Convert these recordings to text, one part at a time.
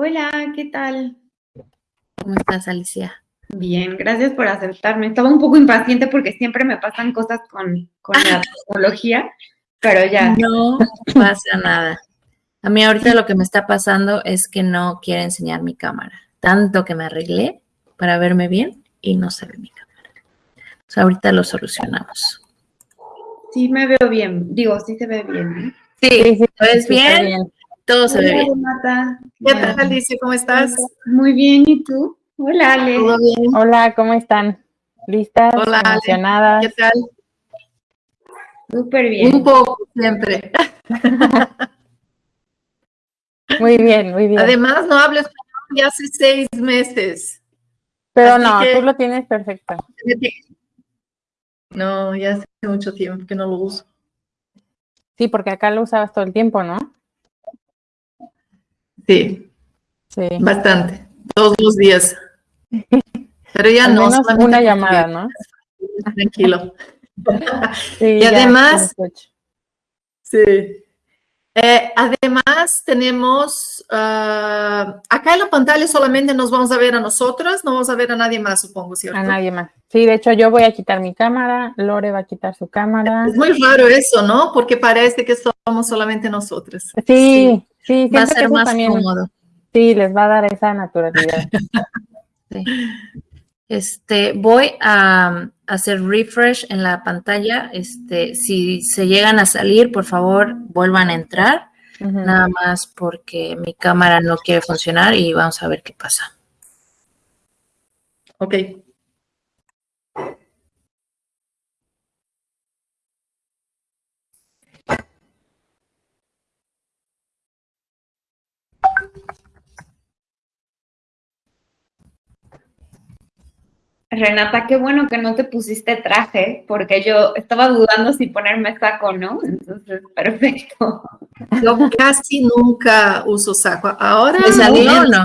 Hola, ¿qué tal? ¿Cómo estás, Alicia? Bien, gracias por aceptarme. Estaba un poco impaciente porque siempre me pasan cosas con, con la tecnología, pero ya. No pasa nada. A mí ahorita lo que me está pasando es que no quiere enseñar mi cámara. Tanto que me arreglé para verme bien y no se ve mi cámara. O sea, ahorita lo solucionamos. Sí, me veo bien. Digo, sí se ve bien. Sí, sí, ¿ves bien? Todo se ve bien. ¿Qué tal, Alicia? ¿Cómo estás? Muy bien, ¿y tú? Hola, Ale. ¿Todo bien? Hola, ¿cómo están? ¿Listas? Hola, Ale. ¿Emocionadas? ¿Qué tal? Súper bien. Un poco, siempre. Muy bien, muy bien. Además, no hablo español ya hace seis meses. Pero así no, que- tú lo tienes perfecto. No, ya hace mucho tiempo que no lo uso. Sí, porque acá lo usabas todo el tiempo, ¿no? Sí, Sí. bastante. Todos los días. Pero ya Al no. menos una llamada, ¿no? Tranquilo. Sí, Y además-. Sí. Eh, además, tenemos ah, acá en la pantalla solamente nos vamos a ver a nosotras, no vamos a ver a nadie más, supongo, ¿cierto? A nadie más. Sí, de hecho, yo voy a quitar mi cámara, Lore va a quitar su cámara. Es muy raro eso, ¿no? Porque parece que somos solamente nosotras. Sí, sí, Va a ser más también, cómodo. sí, les va a dar esa naturalidad. Sí. Este, voy a hacer refresh en la pantalla. Este, si se llegan a salir, por favor, vuelvan a entrar. Nada más porque mi cámara no quiere funcionar y vamos a ver qué pasa. Ok. Renata, qué bueno que no te pusiste traje, porque yo estaba dudando si ponerme saco o no. Entonces, perfecto. Yo casi nunca uso saco. Ahora, ¿Te salió o menos. no?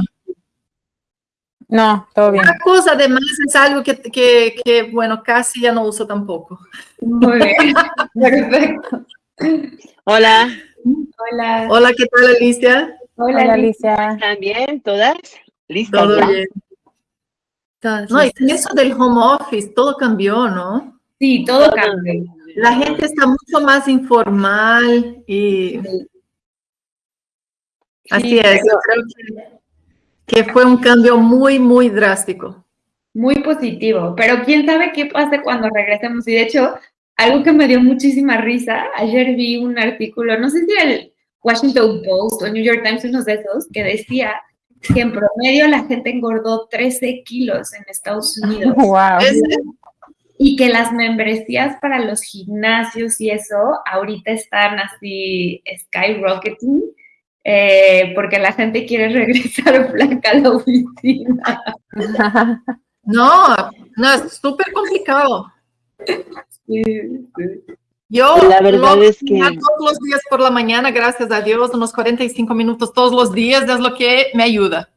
No, todo bien. Una cosa además es algo que, que, que, bueno, casi ya no uso tampoco. Muy bien. Perfecto. Hola, Hola. Hola, ¿qué tal, Alicia? Hola, Hola, Alicia. Alicia. ¿están bien todas? ¿Listas? Todo ya? bien. Todas No, y eso del home office, todo cambió, ¿no? Sí, todo cambió. La gente está mucho más informal y así Sí, es. Yo creo que, que fue un cambio muy, muy drástico. Muy positivo, pero quién sabe qué pase cuando regresemos. Y de hecho, algo que me dio muchísima risa, ayer vi un artículo, no sé si era el Washington Post o New York Times, uno de esos, que decía que en promedio la gente engordó 13 kilos en Estados Unidos Wow. Es- y que las membresías para los gimnasios y eso ahorita están así skyrocketing eh, porque la gente quiere regresar flaca a la oficina. no, no, es súper complicado. Sí, sí. Yo La verdad lo- es que- todos los días por la mañana, gracias a Dios, unos 45 minutos todos los días es lo que me ayuda.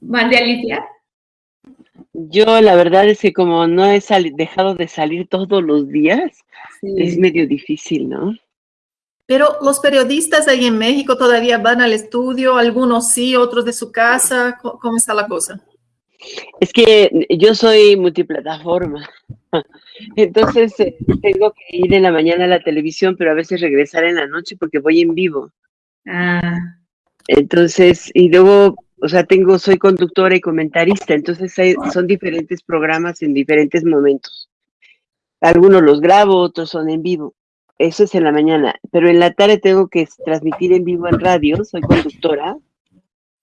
¿Mande Alicia? Yo la verdad es que como no he dejado de salir todos los días, es medio difícil, ¿no? Pero los periodistas ahí en México todavía van al estudio, algunos sí, otros de su casa. ¿Cómo, cómo está la cosa? Es que yo soy multiplataforma, entonces eh, tengo que ir en la mañana a la televisión, pero a veces regresar en la noche porque voy en vivo. Ah, Entonces, y luego, o sea, tengo, soy conductora y comentarista, entonces hay- son diferentes programas en diferentes momentos. Algunos los grabo, otros son en vivo. Eso es en la mañana, pero en la tarde tengo que transmitir en vivo en radio, soy conductora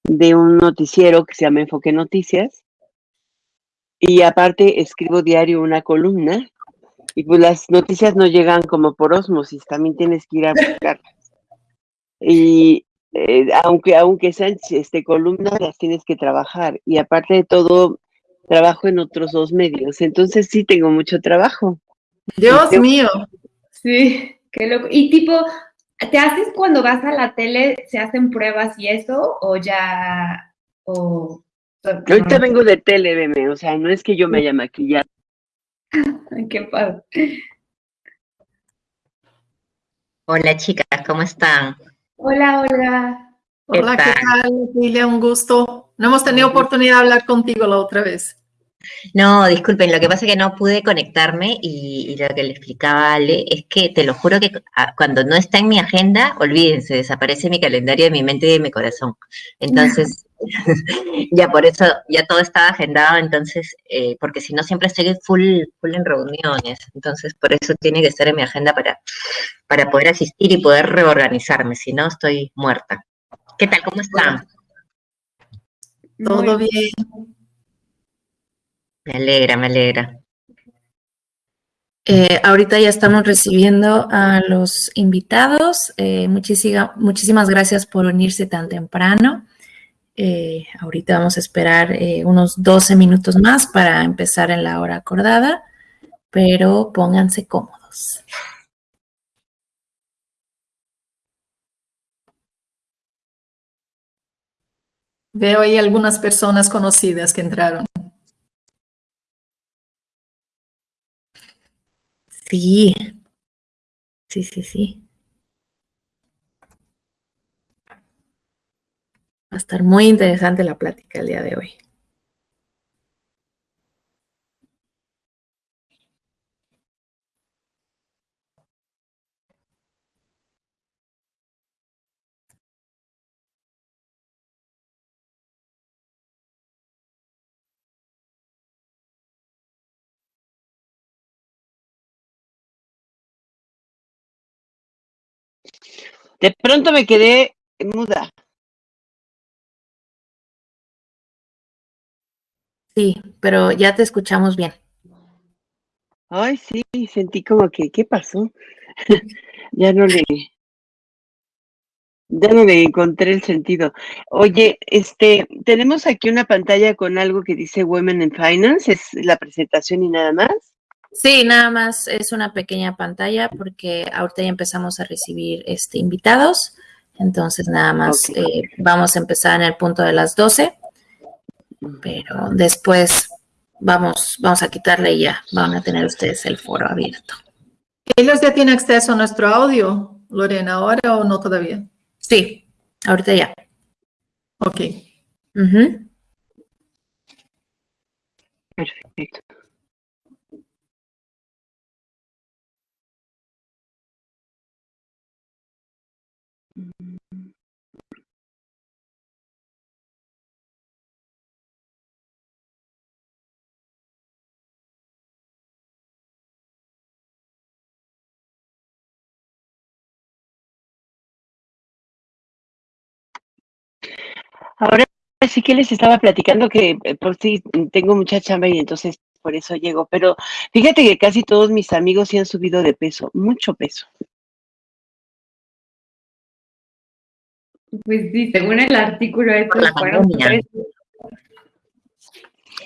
de un noticiero que se llama Enfoque Noticias. Y aparte escribo diario una columna y pues las noticias no llegan como por osmosis, también tienes que ir a buscarlas. Y eh, aunque, aunque sean este, columnas, las tienes que trabajar. Y aparte de todo, trabajo en otros dos medios. Entonces sí tengo mucho trabajo. Dios Yo- mío. sí, qué loco. Y tipo, ¿te haces cuando vas a la tele, se hacen pruebas y eso? ¿O ya, o... Ahorita vengo de tele, veme, o sea, no es que yo me haya maquillado. Ay, qué padre. Hola chicas, ¿cómo están? Hola, Olga. Hola, ¿qué tal? tal, Lilia? Un gusto. No hemos tenido oportunidad de hablar contigo la otra vez. No, disculpen, lo que pasa es que no pude conectarme y, y lo que le explicaba a Ale es que te lo juro que cuando no está en mi agenda, olvídense, desaparece mi calendario de mi mente y de mi corazón. Entonces, ya por eso, ya todo estaba agendado, entonces, eh, porque si no siempre estoy full, full en reuniones, entonces por eso tiene que estar en mi agenda para, para poder asistir y poder reorganizarme, si no estoy muerta. ¿Qué tal? ¿Cómo están? Todo bien. Me alegra, me alegra. Eh, ahorita ya estamos recibiendo a los invitados. Eh, muchísima- muchísimas gracias por unirse tan temprano. Eh, ahorita vamos a esperar eh, unos 12 minutos más para empezar en la hora acordada, pero pónganse cómodos. Veo ahí algunas personas conocidas que entraron. Sí, sí, sí, sí. Va a estar muy interesante la plática el día de hoy. De pronto me quedé muda. Sí, pero ya te escuchamos bien. Ay, sí, sentí como que, ¿qué pasó? ya no le, ya no le encontré el sentido. Oye, este, tenemos aquí una pantalla con algo que dice Women in Finance, es la presentación y nada más. Sí, nada más es una pequeña pantalla porque ahorita ya empezamos a recibir este, invitados. Entonces, nada más eh, vamos a empezar en el punto de las 12, pero después vamos, vamos a quitarle y ya van a tener ustedes el foro abierto. ¿Ellos ya tienen acceso a nuestro audio, Lorena, ahora o no todavía? Sí, ahorita ya. Ok. Ujú. Perfecto. Ahora sí que les estaba platicando que eh, por sí tengo mucha chamba y entonces por eso llego, pero fíjate que casi todos mis amigos sí han subido de peso, mucho peso. Pues sí, según el artículo, Por la estos fueron pandemia. tres.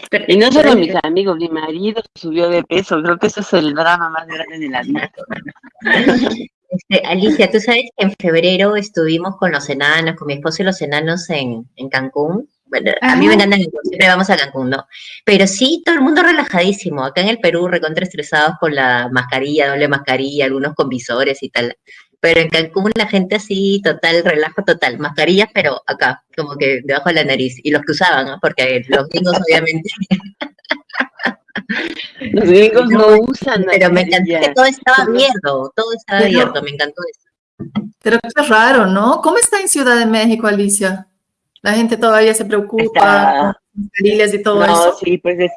Tre- Y no solo mis amigos, mi marido subió de peso, creo que eso es el drama más grande de la vida. Este, Alicia, tú sabes que en febrero estuvimos con los enanos, con mi esposo y los enanos en, en Cancún. Bueno, a mí me encanta Cancún, siempre vamos a Cancún, ¿no? Pero sí, todo el mundo relajadísimo. Acá en el Perú, recontra estresados con la mascarilla, doble mascarilla, algunos con visores y tal. Pero en Cancún la gente así, total, relajo total. Mascarillas, pero acá, como que debajo de la nariz. Y los que usaban, ¿no? Porque los gringos obviamente Los gringos no usan Pero me encantó que todo estaba abierto, todo estaba Pero- abierto, me encantó eso. Pero qué raro, ¿no? ¿Cómo está en Ciudad de México, Alicia? La gente todavía se preocupa mascarillas y todo No, eso. sí, pues es,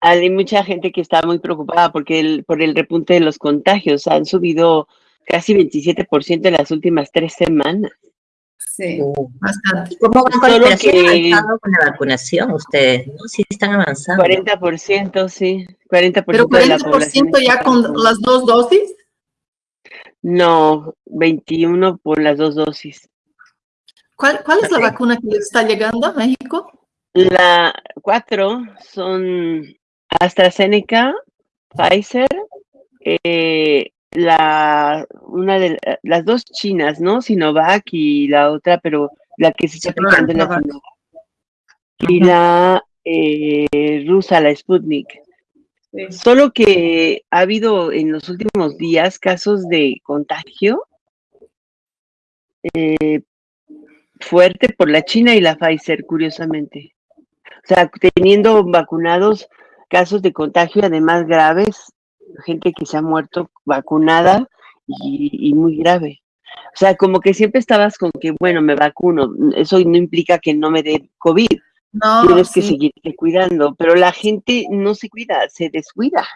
hay mucha gente que está muy preocupada porque el, por el repunte de los contagios han subido casi 27% en las últimas tres semanas. Sí. Bastante. ¿Y cómo van con, Solo han que- con la vacunación ustedes, ¿no? Sí están avanzando. 40%, sí, 40% Pero de la población. 40% ya con las dos dosis. No, 21 por las dos dosis. ¿Cuál, cuál es la vacuna que está llegando a México? La cuatro son AstraZeneca, Pfizer, eh, la una de la- las dos chinas, ¿no? Sinovac y la otra, pero la que se está aplicando es la Sinovac. Sinovac. Y la eh, rusa, la Sputnik. sí. Solo que ha habido en los últimos días casos de contagio. eh, fuerte por la China y la Pfizer, curiosamente. O sea, teniendo vacunados casos de contagio además graves, gente que se ha muerto vacunada y, y muy grave. O sea, como que siempre estabas con que, bueno, me vacuno, eso no implica que no me dé COVID. No, Tienes que seguirte cuidando, pero la gente no se cuida, se descuida.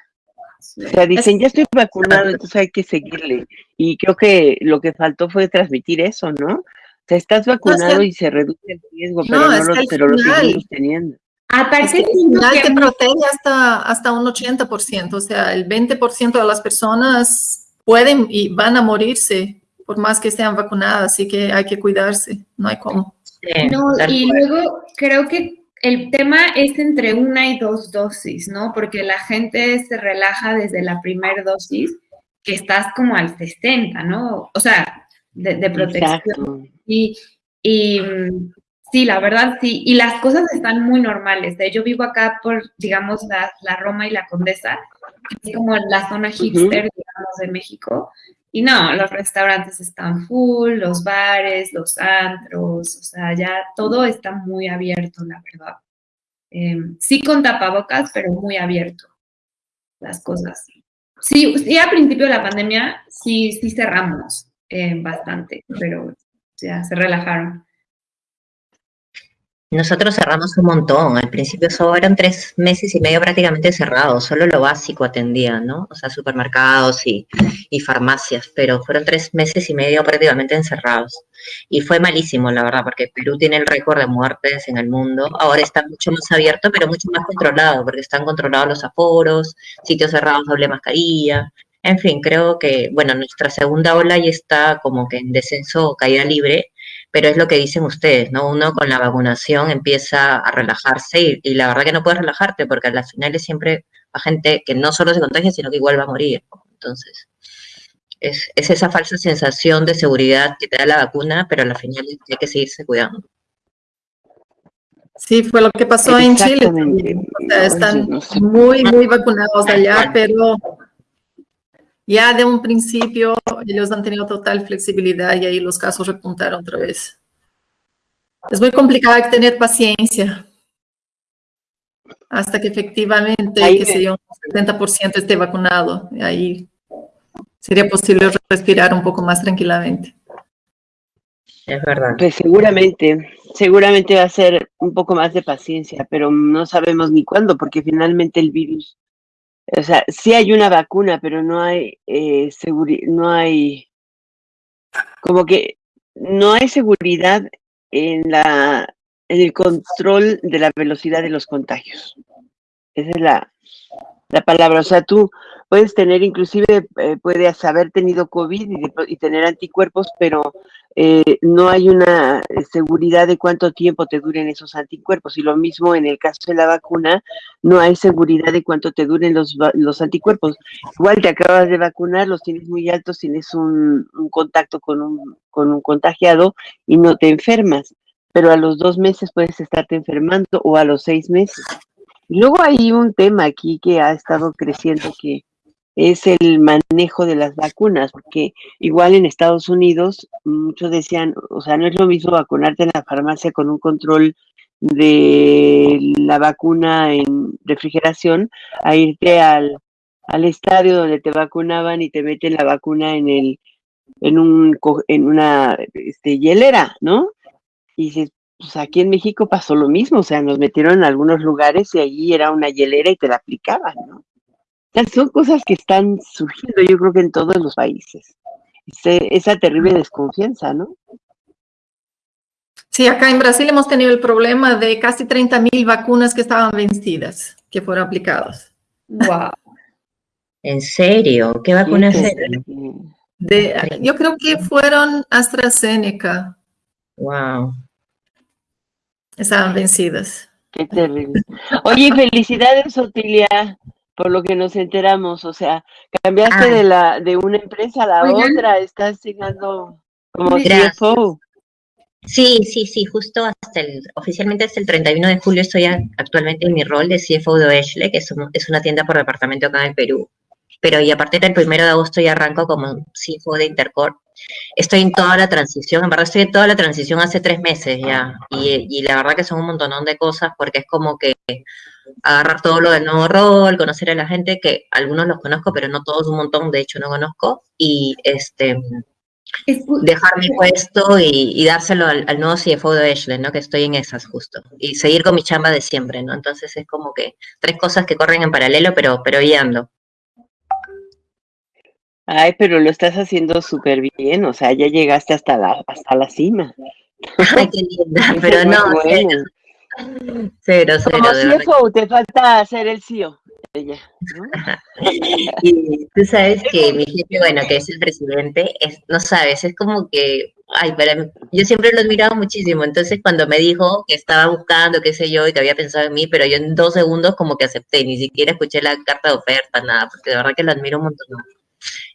O sea, dicen, ya estoy vacunado, entonces hay que seguirle. Y creo que lo que faltó fue transmitir eso, ¿no? O sea, estás vacunado y se reduce el riesgo, pero, No, lo, pero lo seguimos teniendo. Aparte, Es que al siento final que te protege hasta, hasta un 80%, o sea, el 20% de las personas pueden y van a morirse por más que estén vacunadas, así que hay que cuidarse, no hay cómo. Sí, No, y cual. luego creo que el tema es entre una y dos dosis, ¿no? Porque la gente se relaja desde la primera dosis, que estás como al 60, ¿no? O sea, de, de protección. Exacto. Y, y, sí, la verdad sí. Y las cosas están muy normales. ¿eh? Yo vivo acá por, digamos, la, la Roma y la Condesa, que es como la zona hipster, digamos, de México. Y no, los restaurantes están full, los bares, los antros, o sea, ya todo está muy abierto, la verdad. Em, sí con tapabocas, pero muy abierto las cosas. Sí, sí, a principio de la pandemia sí, sí cerramos eh, bastante, pero ya se relajaron. Nosotros cerramos un montón. Al principio eran tres meses y medio prácticamente cerrados. Solo lo básico atendían, ¿no? O sea, supermercados y, y farmacias. Pero fueron tres meses y medio prácticamente encerrados. Y fue malísimo, la verdad, porque Perú tiene el récord de muertes en el mundo. Ahora está mucho más abierto, pero mucho más controlado, porque están controlados los aforos, sitios cerrados, doble mascarilla. En fin, creo que, bueno, nuestra segunda ola ya está como que en descenso o caída libre, pero es lo que dicen ustedes, ¿no? Uno con la vacunación empieza a relajarse y, y la verdad que no puedes relajarte porque a las finales siempre va gente que no solo se contagia, sino que igual va a morir. Entonces, es, es esa falsa sensación de seguridad que te da la vacuna, pero a la final hay que seguirse cuidando. Sí, fue lo que pasó en Chile. O sea, están muy, muy vacunados allá, pero ya de un principio ellos han tenido total flexibilidad y ahí los casos repuntaron otra vez. Es muy complicado hay que tener paciencia hasta que efectivamente, Ahí sé yo, un 70% esté vacunado. Y ahí sería posible respirar un poco más tranquilamente. Es verdad. Pues seguramente, seguramente va a ser un poco más de paciencia, pero no sabemos ni cuándo, porque finalmente el virus, o sea, sí hay una vacuna, pero no hay eh, seguri- no hay, como que no hay seguridad en la, en el control de la velocidad de los contagios. Esa es la, la palabra. O sea, tú puedes tener, inclusive, eh, puedes haber tenido COVID y, tener anticuerpos, pero eh, no hay una eh, seguridad de cuánto tiempo te duren esos anticuerpos. Y lo mismo en el caso de la vacuna, no hay seguridad de cuánto te duren los, los anticuerpos. Igual te acabas de vacunar, los tienes muy altos, tienes un, un contacto con un, con un contagiado y no te enfermas. Pero a los dos meses puedes estarte enfermando o a los seis meses. Luego hay un tema aquí que ha estado creciendo que es el manejo de las vacunas, porque igual en Estados Unidos muchos decían, o sea, no es lo mismo vacunarte en la farmacia con un control de la vacuna en refrigeración a irte al, al estadio donde te vacunaban y te meten la vacuna en el en un en una este, hielera, ¿no? Y dices, pues aquí en México pasó lo mismo, o sea, nos metieron en algunos lugares y allí era una hielera y te la aplicaban, ¿no? O sea, son cosas que están surgiendo, yo creo que en todos los países. Ese- esa terrible desconfianza, ¿no? Sí, acá en Brasil hemos tenido el problema de casi 30 mil vacunas que estaban vencidas, que fueron aplicadas. Wow. ¿En serio? ¿Qué vacuna es Qué esa? terrible. De, yo creo que fueron AstraZeneca, Wow. Estaban vencidas. Qué terrible. Oye, felicidades, Otilia, por lo que nos enteramos. O sea, cambiaste Ah. de la de una empresa a la Oigan. otra, estás llegando como Gracias. CFO. Sí, sí, sí, justo hasta el, oficialmente hasta el 31 de julio estoy actualmente en mi rol de CFO de Ashley, que es, un- es una tienda por departamento acá en el Perú. Pero y a partir del primero de agosto ya arranco como CFO de Intercore. Estoy en toda la transición, en verdad estoy en toda la transición hace tres meses ya, y, y la verdad que son un montón de cosas porque es como que agarrar todo lo del nuevo rol, conocer a la gente, que algunos los conozco, pero no todos, un montón, de hecho no conozco, y este dejar mi puesto y, dárselo al, nuevo CFO de Ashley, ¿no? Que estoy en esas justo. Y seguir con mi chamba de siempre, ¿no? Entonces es como que tres cosas que corren en paralelo, pero, pero ando. Ay, pero lo estás haciendo súper bien, o sea, ya llegaste hasta la, hasta la cima. Ay, qué linda, pero no, cero, cero. Como CFO, te falta hacer el CEO. y tú sabes que mi jefe, bueno, que es el presidente, es, no sabes, es como que, ay, para mí, yo siempre lo he admirado muchísimo, entonces cuando me dijo que estaba buscando, qué sé yo, y que había pensado en mí, pero yo en dos segundos como que acepté, ni siquiera escuché la carta de oferta, nada, porque de verdad que lo admiro un montón.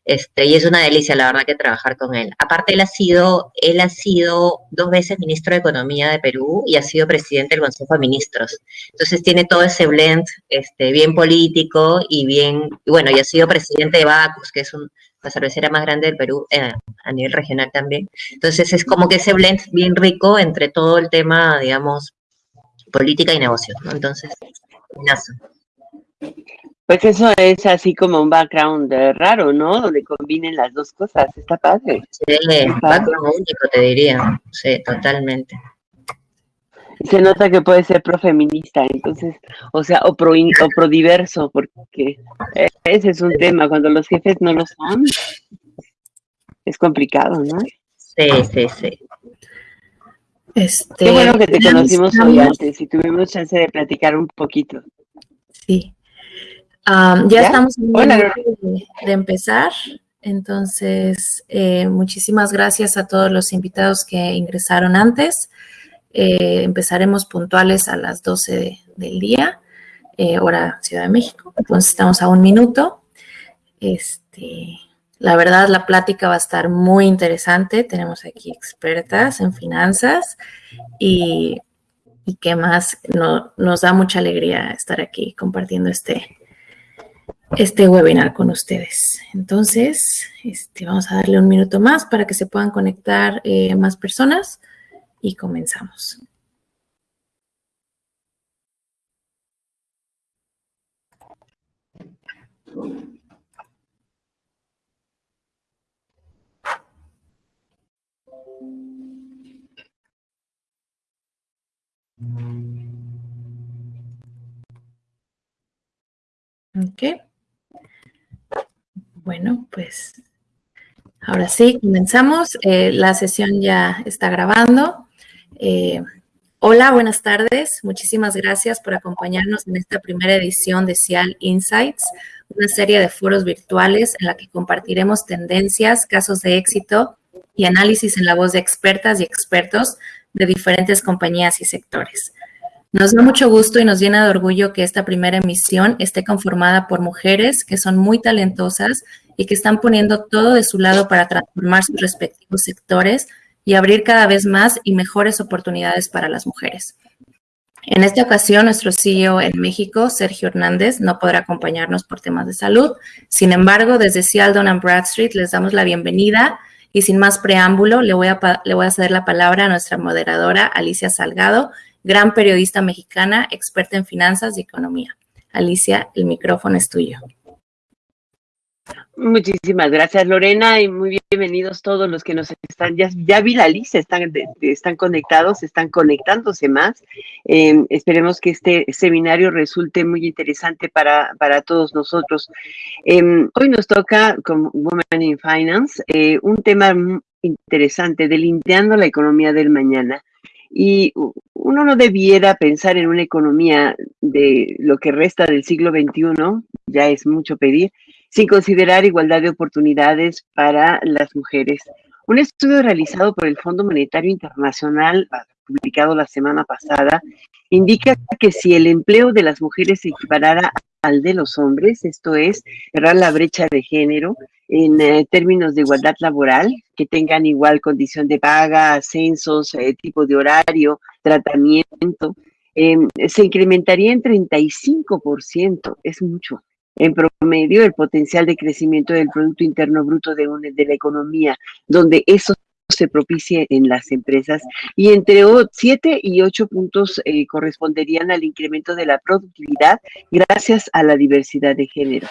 Este, y es una delicia, la verdad, que trabajar con él. Aparte, él ha sido, él ha sido dos veces ministro de Economía de Perú y ha sido presidente del Consejo de Ministros. Entonces tiene todo ese blend este, bien político y bien, bueno, y ha sido presidente de Bacus, que es la cervecera más grande del Perú eh, a nivel regional también. Entonces es como que ese blend bien rico entre todo el tema, digamos, política y negocio. ¿no? Entonces, pues eso es así como un background raro, ¿no? Donde combinen las dos cosas. Está padre. Sí, background único, te diría. Sí, totalmente. Se nota que puede ser profeminista, entonces, o sea, o pro, o pro diverso, porque ese es un tema. Cuando los jefes no lo son, es complicado, ¿no? Sí, sí, sí. Este, Qué bueno que te conocimos hoy antes y tuvimos chance de platicar un poquito. Sí, ya, estamos en de, de, empezar, entonces eh, muchísimas gracias a todos los invitados que ingresaron antes. Eh, empezaremos puntuales a las 12 del día, eh, hora Ciudad de México, entonces estamos a un minuto. Este, la verdad, la plática va a estar muy interesante. Tenemos aquí expertas en finanzas y, y qué más, no, nos da mucha alegría estar aquí compartiendo este, este webinar con ustedes. Entonces, este, vamos a darle un minuto más para que se puedan conectar eh, más personas y comenzamos. Ok. Bueno, pues ahora sí, comenzamos. Eh, la sesión ya está grabando. Eh, hola, buenas tardes. Muchísimas gracias por acompañarnos en esta primera edición de Cial Insights, una serie de foros virtuales en la que compartiremos tendencias, casos de éxito y análisis en la voz de expertas y expertos de diferentes compañías y sectores. Nos da mucho gusto y nos llena de orgullo que esta primera emisión esté conformada por mujeres que son muy talentosas y que están poniendo todo de su lado para transformar sus respectivos sectores y abrir cada vez más y mejores oportunidades para las mujeres. En esta ocasión, nuestro CEO en México, Sergio Hernández, no podrá acompañarnos por temas de salud. Sin embargo, desde Sealdon and Bradstreet les damos la bienvenida y sin más preámbulo, le voy a, le voy a ceder la palabra a nuestra moderadora, Alicia Salgado, gran periodista mexicana, experta en finanzas y economía. Alicia, el micrófono es tuyo. Muchísimas gracias, Lorena, y muy bienvenidos todos los que nos están, ya, ya vi la lista, están, están conectados, están conectándose más. Em, esperemos que este seminario resulte muy interesante para, para todos nosotros. Em, hoy nos toca, como Women in Finance, eh, un tema interesante, delinteando la economía del mañana. Y uno no debiera pensar en una economía de lo que resta del siglo XXI, ya es mucho pedir, sin considerar igualdad de oportunidades para las mujeres. Un estudio realizado por el Fondo Monetario Internacional, publicado la semana pasada, indica que si el empleo de las mujeres se equiparara al de los hombres, esto es, cerrar la brecha de género en eh, términos de igualdad laboral, que tengan igual condición de paga, ascensos, eh, tipo de horario, tratamiento, em, se incrementaría en 35%, es mucho. en promedio el potencial de crecimiento del Producto Interno Bruto de, de la economía, donde eso se propicie en las empresas y entre 7 y 8 puntos eh, corresponderían al incremento de la productividad gracias a la diversidad de género.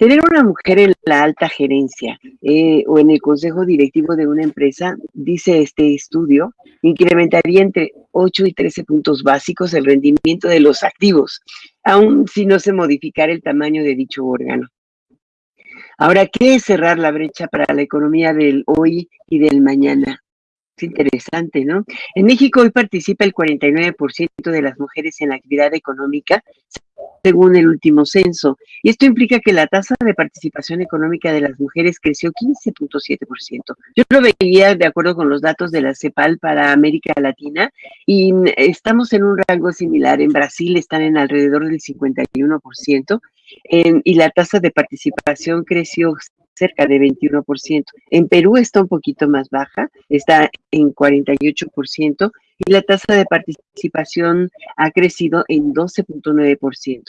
Tener una mujer en la alta gerencia eh, o en el consejo directivo de una empresa, dice este estudio, incrementaría entre 8 y 13 puntos básicos el rendimiento de los activos, aun si no se modificara el tamaño de dicho órgano. Ahora, ¿qué es cerrar la brecha para la economía del hoy y del mañana? Es interesante, ¿no? En México hoy participa el 49% de las mujeres en la actividad económica, según el último censo. Y esto implica que la tasa de participación económica de las mujeres creció 15.7%. Yo lo veía de acuerdo con los datos de la CEPAL para América Latina y estamos en un rango similar. En Brasil están en alrededor del 51% y la tasa de participación creció cerca de 21%. En Perú está un poquito más baja, está en 48% y la tasa de participación ha crecido en 12.9%.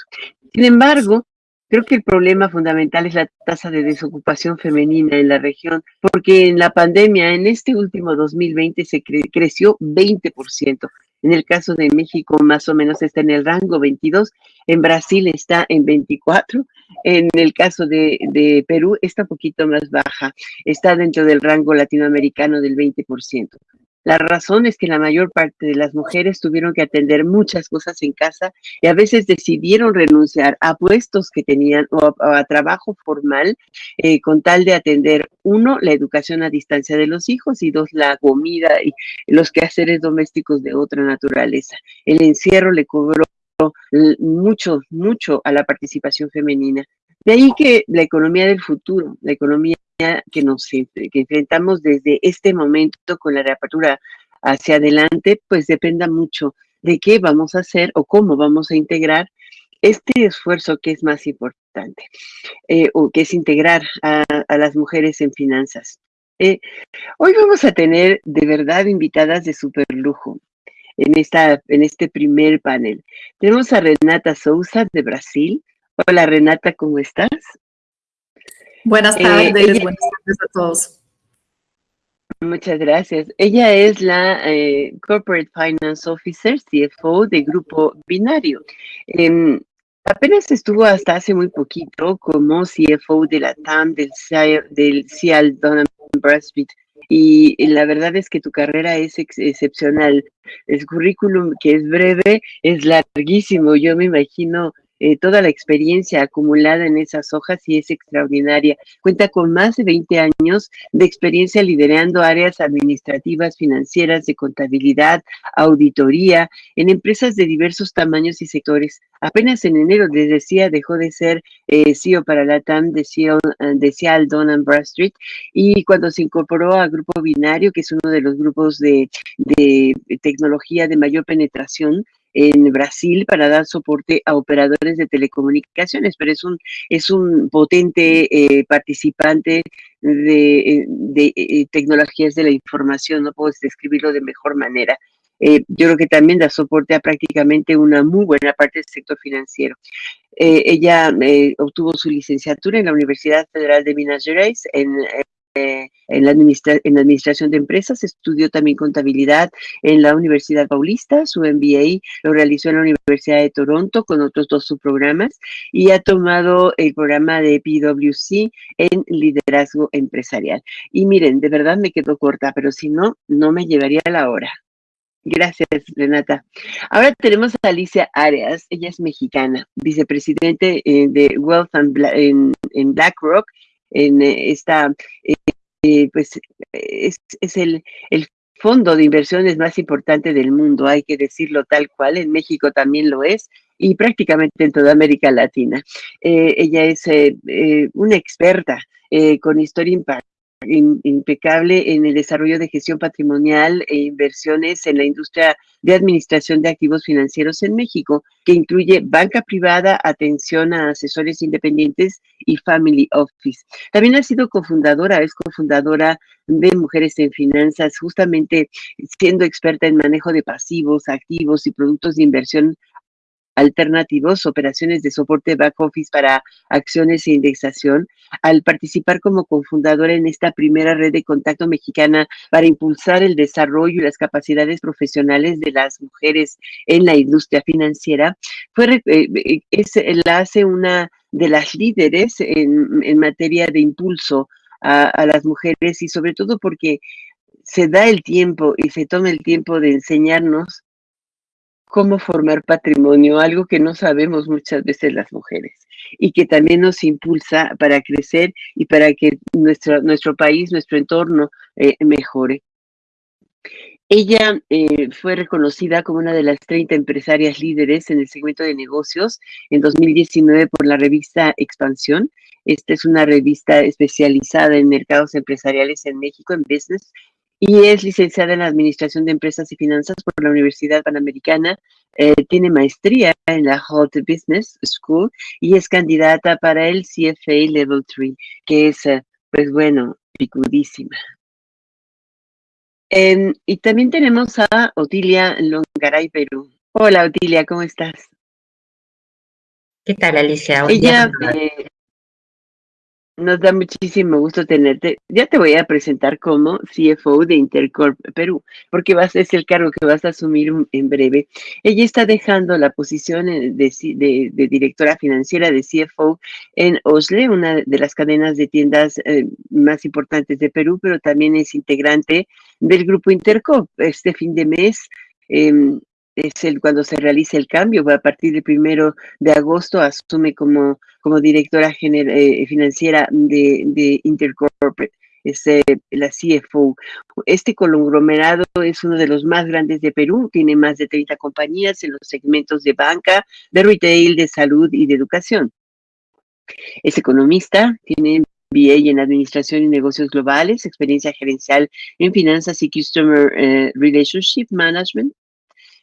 Sin embargo, creo que el problema fundamental es la tasa de desocupación femenina en la región, porque en la pandemia, en este último 2020, se creció 20%. En el caso de México, más o menos está en el rango 22. En Brasil está en 24. En el caso de, Perú está un poquito más baja. Está dentro del rango latinoamericano del 20%. La razón es que la mayor parte de las mujeres tuvieron que atender muchas cosas en casa y a veces decidieron renunciar a puestos que tenían o a, trabajo formal eh, con tal de atender, uno, la educación a distancia de los hijos y dos, la comida y los quehaceres domésticos de otra naturaleza. El encierro le cobró mucho, mucho a la participación femenina. De ahí que la economía del futuro, la economía que nos enfrentamos desde este momento con la reapertura hacia adelante, pues dependa mucho de qué vamos a hacer o cómo vamos a integrar este esfuerzo que es más importante, eh, o que es integrar a, las mujeres en finanzas. Eh, hoy vamos a tener de verdad invitadas de super lujo en, esta, en este primer panel. Tenemos a Renata Souza de Brasil. Hola Renata, ¿cómo estás? Buenas eh, tardes, buenas tardes a todos. Muchas gracias. Ella es la eh, Corporate Finance Officer, CFO de Grupo Binario. Em, apenas estuvo hasta hace muy poquito como CFO de la TAM del, del Cial Donham Bradstreet y la verdad es que tu carrera es excepcional. El currículum que es breve es larguísimo. Yo me imagino eh, toda la experiencia acumulada en esas hojas y es extraordinaria. Cuenta con más de 20 años de experiencia liderando áreas administrativas, financieras, de contabilidad, auditoría, en empresas de diversos tamaños y sectores. Apenas en enero, les decía, dejó de ser eh, CEO para la TAM de CEO de Seattle, Don Bradstreet y cuando se incorporó a Grupo Binario, que es uno de los grupos de, de tecnología de mayor penetración, en Brasil para dar soporte a operadores de telecomunicaciones, pero es un, es un potente eh, participante de, eh, de, eh, tecnologías de la información, no puedo describirlo de mejor manera. yo creo que también da soporte a prácticamente una muy buena parte del sector financiero. ella obtuvo su licenciatura en la Universidad Federal de Minas Gerais en eh, en, la administración de empresas, estudió también contabilidad en la Universidad Paulista, su MBA lo realizó en la Universidad de Toronto con otros dos subprogramas y ha tomado el programa de PwC en liderazgo empresarial. Y miren, de verdad me quedo corta, pero si no, no me llevaría la hora. Gracias, Renata. Ahora tenemos a Alicia Arias, ella es mexicana, vicepresidente eh, de Wealth en, en BlackRock en eh, esta, eh, eh, pues es, el, fondo de inversiones más importante del mundo, hay que decirlo tal cual, en México también lo es y prácticamente en toda América Latina. ella es una experta con historia impecable en el desarrollo de gestión patrimonial e inversiones en la industria de administración de activos financieros en México, que incluye banca privada, atención a asesores independientes y family office. También ha sido cofundadora, es cofundadora de Mujeres en Finanzas, justamente siendo experta en manejo de pasivos, activos y productos de inversión alternativos, operaciones de soporte back office para acciones e indexación, al participar como cofundadora en esta primera red de contacto mexicana para impulsar el desarrollo y las capacidades profesionales de las mujeres en la industria financiera, fue, eh, eh, es, la hace una de las líderes en, materia de impulso a, las mujeres y sobre todo porque se da el tiempo y se toma el tiempo de enseñarnos cómo formar patrimonio, algo que no sabemos muchas veces las mujeres y que también nos impulsa para crecer y para que nuestro, nuestro país, nuestro entorno eh, mejore. Ella eh, fue reconocida como una de las 30 empresarias líderes en el segmento de negocios en 2019 por la revista Expansión. Esta es una revista especializada en mercados empresariales en México, en business, y es licenciada en Administración de Empresas y Finanzas por la Universidad Panamericana. Eh, tiene maestría en la Hot Business School y es candidata para el CFA Level 3, que es, eh, pues bueno, picudísima. Eh, y también tenemos a Otilia Longaray, Perú. Hola, Otilia, ¿cómo estás? ¿Qué tal, Alicia? Ella eh, nos da muchísimo gusto tenerte. Ya te voy a presentar como CFO de Intercorp Perú, porque vas, es el cargo que vas a asumir en breve. Ella está dejando la posición de, directora financiera de CFO en Osle, una de las cadenas de tiendas eh, más importantes de Perú, pero también es integrante del grupo Intercorp. Este fin de mes eh, es el cuando se realiza el cambio, a partir del primero de agosto asume como, como directora eh, financiera de, de Intercorporate, es eh, la CFO. Este conglomerado es uno de los más grandes de Perú, tiene más de 30 compañías en los segmentos de banca, de retail, de salud y de educación. Es economista, tiene MBA en Administración y Negocios Globales, experiencia gerencial en finanzas y Customer eh, Relationship Management,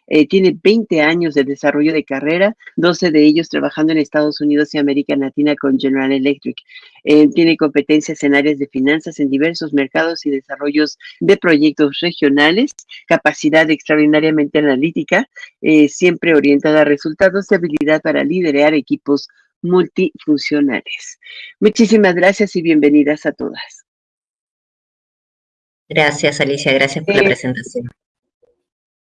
eh, tiene 20 años de desarrollo de carrera, 12 de ellos trabajando en Estados Unidos y América Latina con General Electric. Eh, tiene competencias en áreas de finanzas en diversos mercados y desarrollos de proyectos regionales, capacidad extraordinariamente analítica, eh, siempre orientada a resultados y habilidad para liderar equipos multifuncionales. Muchísimas gracias y bienvenidas a todas. Gracias, Alicia. Gracias por la presentación.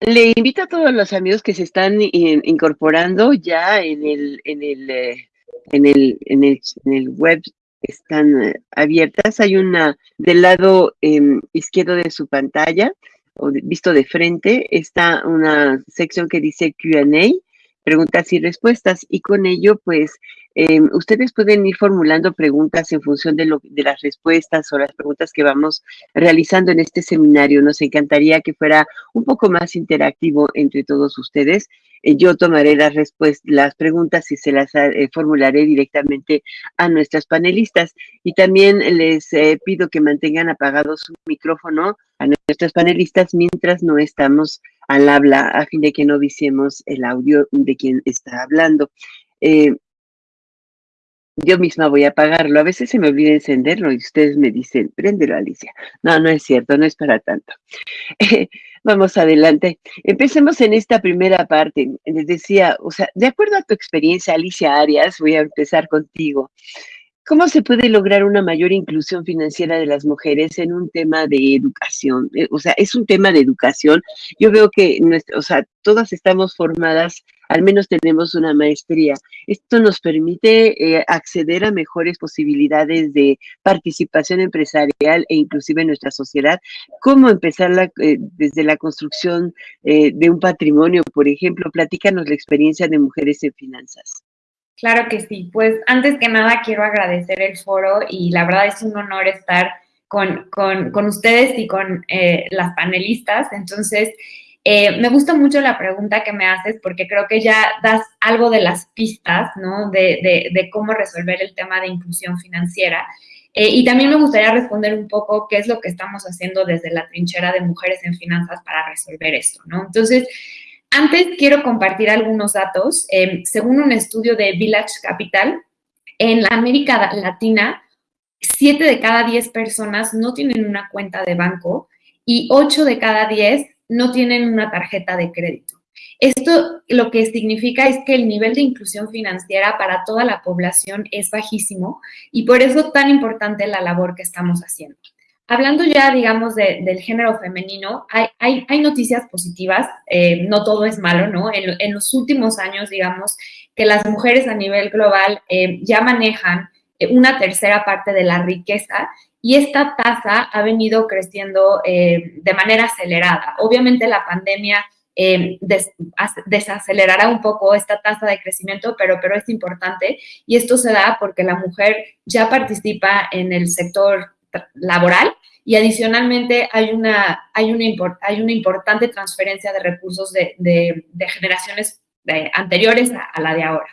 Le invito a todos los amigos que se están in, incorporando ya en el, en el, eh, en el, en el, en el web están eh, abiertas. Hay una del lado eh, izquierdo de su pantalla, o visto de frente, está una sección que dice Q&A, preguntas y respuestas, y con ello, pues, eh, ustedes pueden ir formulando preguntas en función de, las respuestas o las preguntas que vamos realizando en este seminario. Nos encantaría que fuera un poco más interactivo entre todos ustedes. Eh, yo tomaré las, las preguntas y se las eh, formularé directamente a nuestras panelistas. Y también les eh, pido que mantengan apagado su micrófono a nuestras panelistas mientras no estamos al habla, a fin de que no viciemos el audio de quien está hablando. Yo misma voy a apagarlo. A veces se me olvida encenderlo y ustedes me dicen, préndelo, Alicia. No, no es cierto, no es para tanto. vamos adelante. Empecemos en esta primera parte. Les decía, o sea, de acuerdo a tu experiencia, Alicia Arias, voy a empezar contigo. ¿Cómo se puede lograr una mayor inclusión financiera de las mujeres en un tema de educación? Eh, o sea, es un tema de educación. Yo veo que, o sea, todas estamos formadas, al menos tenemos una maestría. Esto nos permite eh, acceder a mejores posibilidades de participación empresarial e inclusive en nuestra sociedad. ¿Cómo empezar la, eh, desde la construcción eh, de un patrimonio, por ejemplo? Platícanos la experiencia de mujeres en finanzas. Claro que sí. Pues antes que nada quiero agradecer el foro y la verdad es un honor estar con, con, con ustedes y con eh, las panelistas. Entonces, eh, me gusta mucho la pregunta que me haces porque creo que ya das algo de las pistas, ¿no? De, de, de cómo resolver el tema de inclusión financiera. Eh, y también me gustaría responder un poco qué es lo que estamos haciendo desde la trinchera de mujeres en finanzas para resolver esto, ¿no? Entonces, antes quiero compartir algunos datos. Eh, según un estudio de Village Capital, en la América Latina, 7 de cada 10 personas no tienen una cuenta de banco y 8 de cada 10 no tienen una tarjeta de crédito. Esto lo que significa es que el nivel de inclusión financiera para toda la población es bajísimo y por eso tan importante la labor que estamos haciendo. Hablando ya, digamos, del género femenino, hay, hay, noticias positivas, eh, no todo es malo, ¿no? En, los últimos años, digamos, que las mujeres a nivel global eh, ya manejan eh, una tercera parte de la riqueza y esta tasa ha venido creciendo de manera acelerada. Obviamente la pandemia desacelerará un poco esta tasa de crecimiento, pero, pero es importante y esto se da porque la mujer ya participa en el sector laboral y adicionalmente hay una, hay una, hay una importante transferencia de recursos de, de, generaciones eh, anteriores a, la de ahora.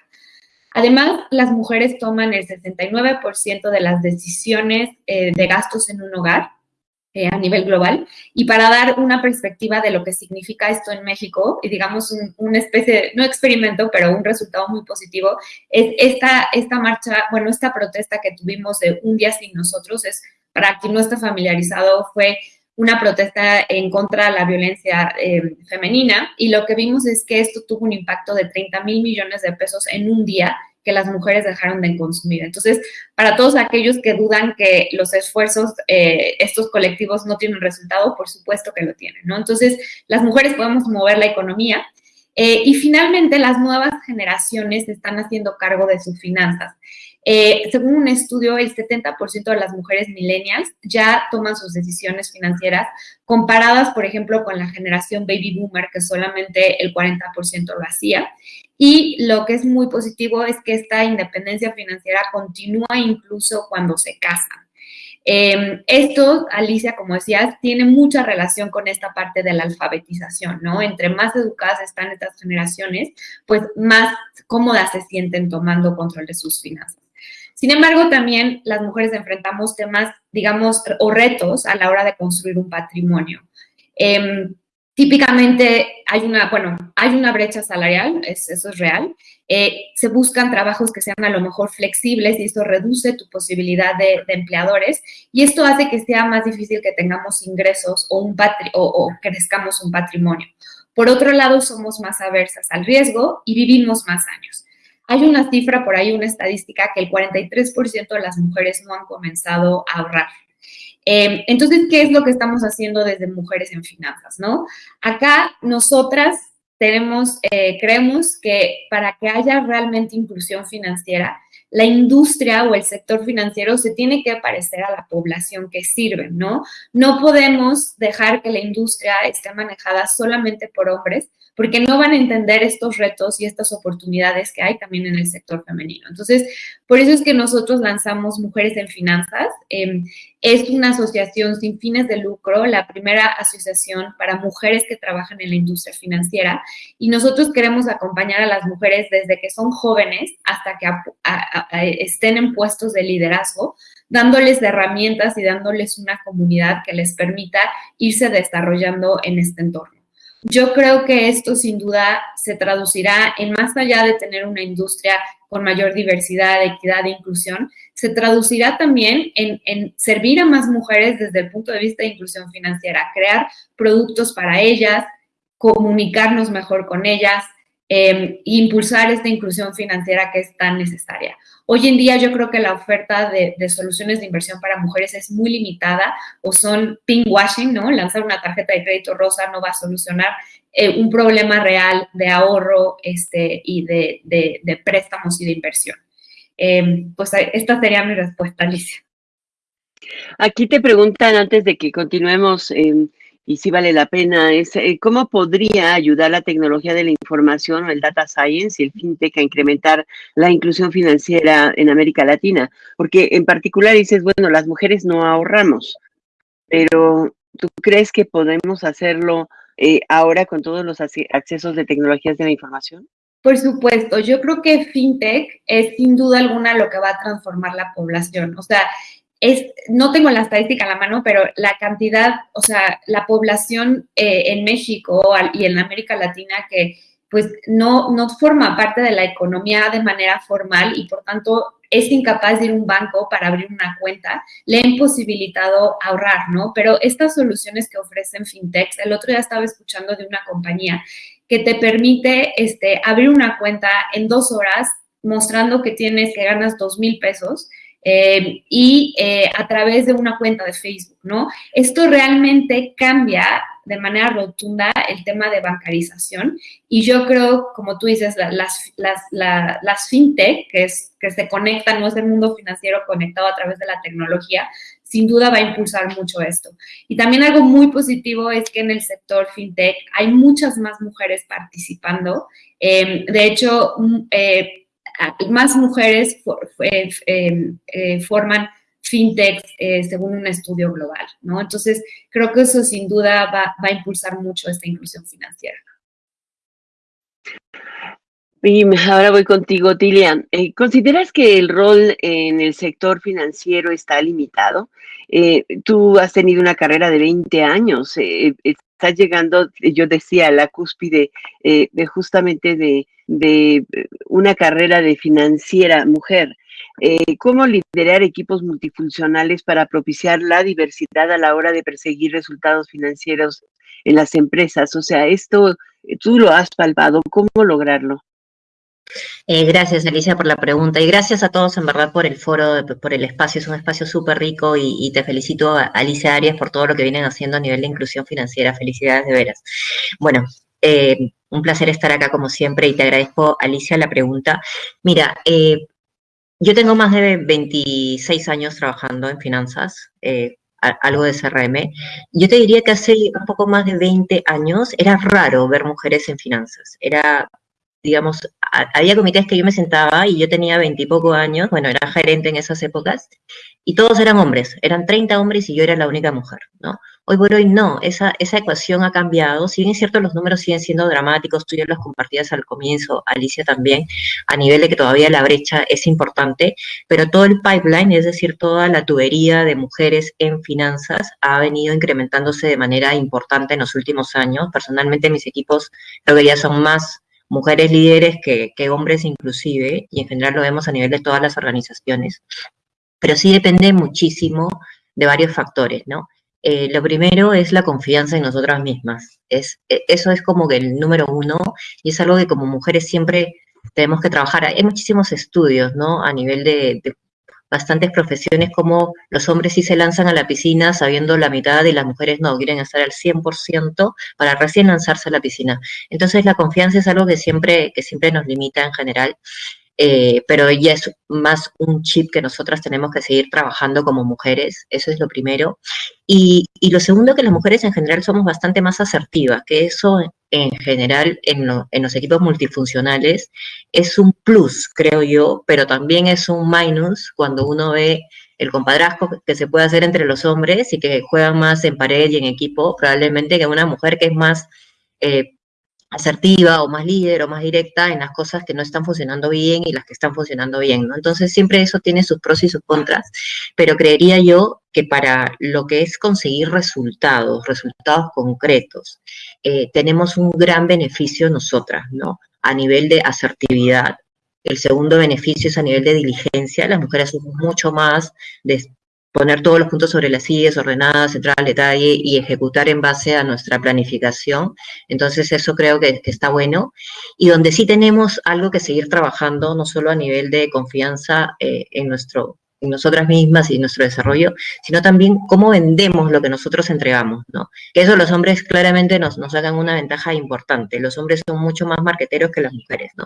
Además, las mujeres toman el 69% de las decisiones eh, de gastos en un hogar eh, a nivel global. Y para dar una perspectiva de lo que significa esto en México, y digamos una especie, no experimento, pero un resultado muy positivo, es esta, esta marcha, bueno, esta protesta que tuvimos de un día sin nosotros, es para quien no está familiarizado, fue una protesta en contra de la violencia eh, femenina y lo que vimos es que esto tuvo un impacto de 30 mil millones de pesos en un día que las mujeres dejaron de consumir. Entonces, para todos aquellos que dudan que los esfuerzos, eh, estos colectivos no tienen resultado, por supuesto que lo tienen, ¿no? Entonces, las mujeres podemos mover la economía eh, y finalmente las nuevas generaciones están haciendo cargo de sus finanzas. Eh, según un estudio, el 70% de las mujeres millennials ya toman sus decisiones financieras comparadas, por ejemplo, con la generación baby boomer, que solamente el 40% lo hacía. Y lo que es muy positivo es que esta independencia financiera continúa incluso cuando se casan. Em, esto, Alicia, como decías, tiene mucha relación con esta parte de la alfabetización, ¿no? Entre más educadas están estas generaciones, pues más cómodas se sienten tomando control de sus finanzas. Sin embargo, también las mujeres enfrentamos temas, digamos, o retos a la hora de construir un patrimonio. Em, típicamente hay una, bueno, hay una brecha salarial, eso es real. Eh, se buscan trabajos que sean a lo mejor flexibles y esto reduce tu posibilidad de, empleadores y esto hace que sea más difícil que tengamos ingresos o, un o, o crezcamos un patrimonio. Por otro lado, somos más aversas al riesgo y vivimos más años. Hay una cifra por ahí, una estadística, que el 43% de las mujeres no han comenzado a ahorrar. Em, entonces, ¿qué es lo que estamos haciendo desde Mujeres en Finanzas? ¿no? Acá nosotras tenemos, eh, creemos que para que haya realmente inclusión financiera, la industria o el sector financiero se tiene que parecer a la población que sirve, ¿no? No podemos dejar que la industria esté manejada solamente por hombres, porque no van a entender estos retos y estas oportunidades que hay también en el sector femenino. Entonces, por eso es que nosotros lanzamos Mujeres en Finanzas. Em, es una asociación sin fines de lucro, la primera asociación para mujeres que trabajan en la industria financiera y nosotros queremos acompañar a las mujeres desde que son jóvenes hasta que estén en puestos de liderazgo, dándoles herramientas y dándoles una comunidad que les permita irse desarrollando en este entorno. Yo creo que esto sin duda se traducirá en más allá de tener una industria con mayor diversidad, equidad e inclusión, se traducirá también en, servir a más mujeres desde el punto de vista de inclusión financiera, crear productos para ellas, comunicarnos mejor con ellas, eh, impulsar esta inclusión financiera que es tan necesaria. Hoy en día yo creo que la oferta de, soluciones de inversión para mujeres es muy limitada o son washing, ¿no? Lanzar una tarjeta de crédito rosa no va a solucionar eh, un problema real de ahorro este, y de, préstamos y de inversión. Em, pues esta sería mi respuesta, Alicia. Aquí te preguntan antes de que continuemos, em, y si vale la pena, es eh, cómo podría ayudar la tecnología de la información o el data science y el fintech a incrementar la inclusión financiera en América Latina. Porque en particular dices, bueno, las mujeres no ahorramos, pero ¿tú crees que podemos hacerlo eh, ahora con todos los accesos de tecnologías de la información? Por supuesto, yo creo que fintech es sin duda alguna lo que va a transformar la población. O sea, es, no tengo la estadística a la mano, pero la cantidad, o sea, la población eh, en México y en América Latina que pues no, no forma parte de la economía de manera formal y por tanto es incapaz de ir a un banco para abrir una cuenta, le ha imposibilitado ahorrar, ¿no? Pero estas soluciones que ofrecen fintechs, el otro día estaba escuchando de una compañía que te permite este, abrir una cuenta en dos horas mostrando que tienes, que ganas dos mil pesos eh, y eh, a través de una cuenta de Facebook, ¿no? Esto realmente cambia de manera rotunda el tema de bancarización y yo creo, como tú dices, las, las, las fintech, que, es, que se conectan, no es el mundo financiero conectado a través de la tecnología, sin duda va a impulsar mucho esto. Y también algo muy positivo es que en el sector fintech hay muchas más mujeres participando. Eh, de hecho, eh, más mujeres eh, forman fintech según un estudio global, ¿no? Entonces, creo que eso sin duda va, va a impulsar mucho esta inclusión financiera. Y ahora voy contigo, Tilian. Eh, ¿Consideras que el rol en el sector financiero está limitado? Eh, tú has tenido una carrera de 20 años, eh, estás llegando, yo decía, a la cúspide de justamente de, de, una carrera de financiera mujer. ¿Cómo liderar equipos multifuncionales para propiciar la diversidad a la hora de perseguir resultados financieros en las empresas? O sea, esto tú lo has palpado, ¿cómo lograrlo? Eh, gracias, Alicia, por la pregunta y gracias a todos, en verdad, por el foro, por el espacio. Es un espacio súper rico y, te felicito, Alicia Arias, por todo lo que vienen haciendo a nivel de inclusión financiera. Felicidades de veras. Bueno, eh, un placer estar acá como siempre y te agradezco, Alicia, la pregunta. Mira, eh, yo tengo más de 26 años trabajando en finanzas, algo de CRM. Yo te diría que hace un poco más de 20 años era raro ver mujeres en finanzas. Era digamos, había comités que yo me sentaba y yo tenía veintipoco años, bueno, era gerente en esas épocas, y todos eran hombres, eran 30 hombres y yo era la única mujer, ¿no? Hoy por hoy no, esa, esa ecuación ha cambiado, si bien es cierto los números siguen siendo dramáticos, tú ya los compartías al comienzo, Alicia también, a nivel de que todavía la brecha es importante, pero todo el pipeline, es decir, toda la tubería de mujeres en finanzas ha venido incrementándose de manera importante en los últimos años. Personalmente mis equipos creo que ya son más mujeres líderes que, hombres inclusive, y en general lo vemos a nivel de todas las organizaciones. Pero sí depende muchísimo de varios factores, ¿no? Eh, lo primero es la confianza en nosotras mismas. Es, e, eso es como que el número uno y es algo que como mujeres siempre tenemos que trabajar. Hay muchísimos estudios, ¿no? A nivel de bastantes profesiones como los hombres sí se lanzan a la piscina sabiendo la mitad y las mujeres no, quieren estar al 100% para recién lanzarse a la piscina. Entonces la confianza es algo que siempre, que siempre nos limita en general eh, pero ya es más un chip que nosotras tenemos que seguir trabajando como mujeres, eso es lo primero. Y, lo segundo, que las mujeres en general somos bastante más asertivas, que eso en general en, los equipos multifuncionales es un plus, creo yo, pero también es un minus cuando uno ve el compadrazgo que se puede hacer entre los hombres y que juegan más en pared y en equipo, probablemente que una mujer que es más... Eh, asertiva o más líder o más directa en las cosas que no están funcionando bien y las que están funcionando bien. Entonces siempre eso tiene sus pros y sus contras, pero creería yo que para lo que es conseguir resultados, resultados concretos, eh, tenemos un gran beneficio nosotras, ¿no? A nivel de asertividad. El segundo beneficio es a nivel de diligencia. Las mujeres somos mucho más de poner todos los puntos sobre las sillas ordenadas, entrar al detalle y ejecutar en base a nuestra planificación. Entonces eso creo que, está bueno. Y donde sí tenemos algo que seguir trabajando, no solo a nivel de confianza eh, en, nuestro, en nosotras mismas y nuestro desarrollo, sino también cómo vendemos lo que nosotros entregamos, ¿no? Que eso los hombres claramente nos, nos hagan una ventaja importante. Los hombres son mucho más marqueteros que las mujeres, ¿no?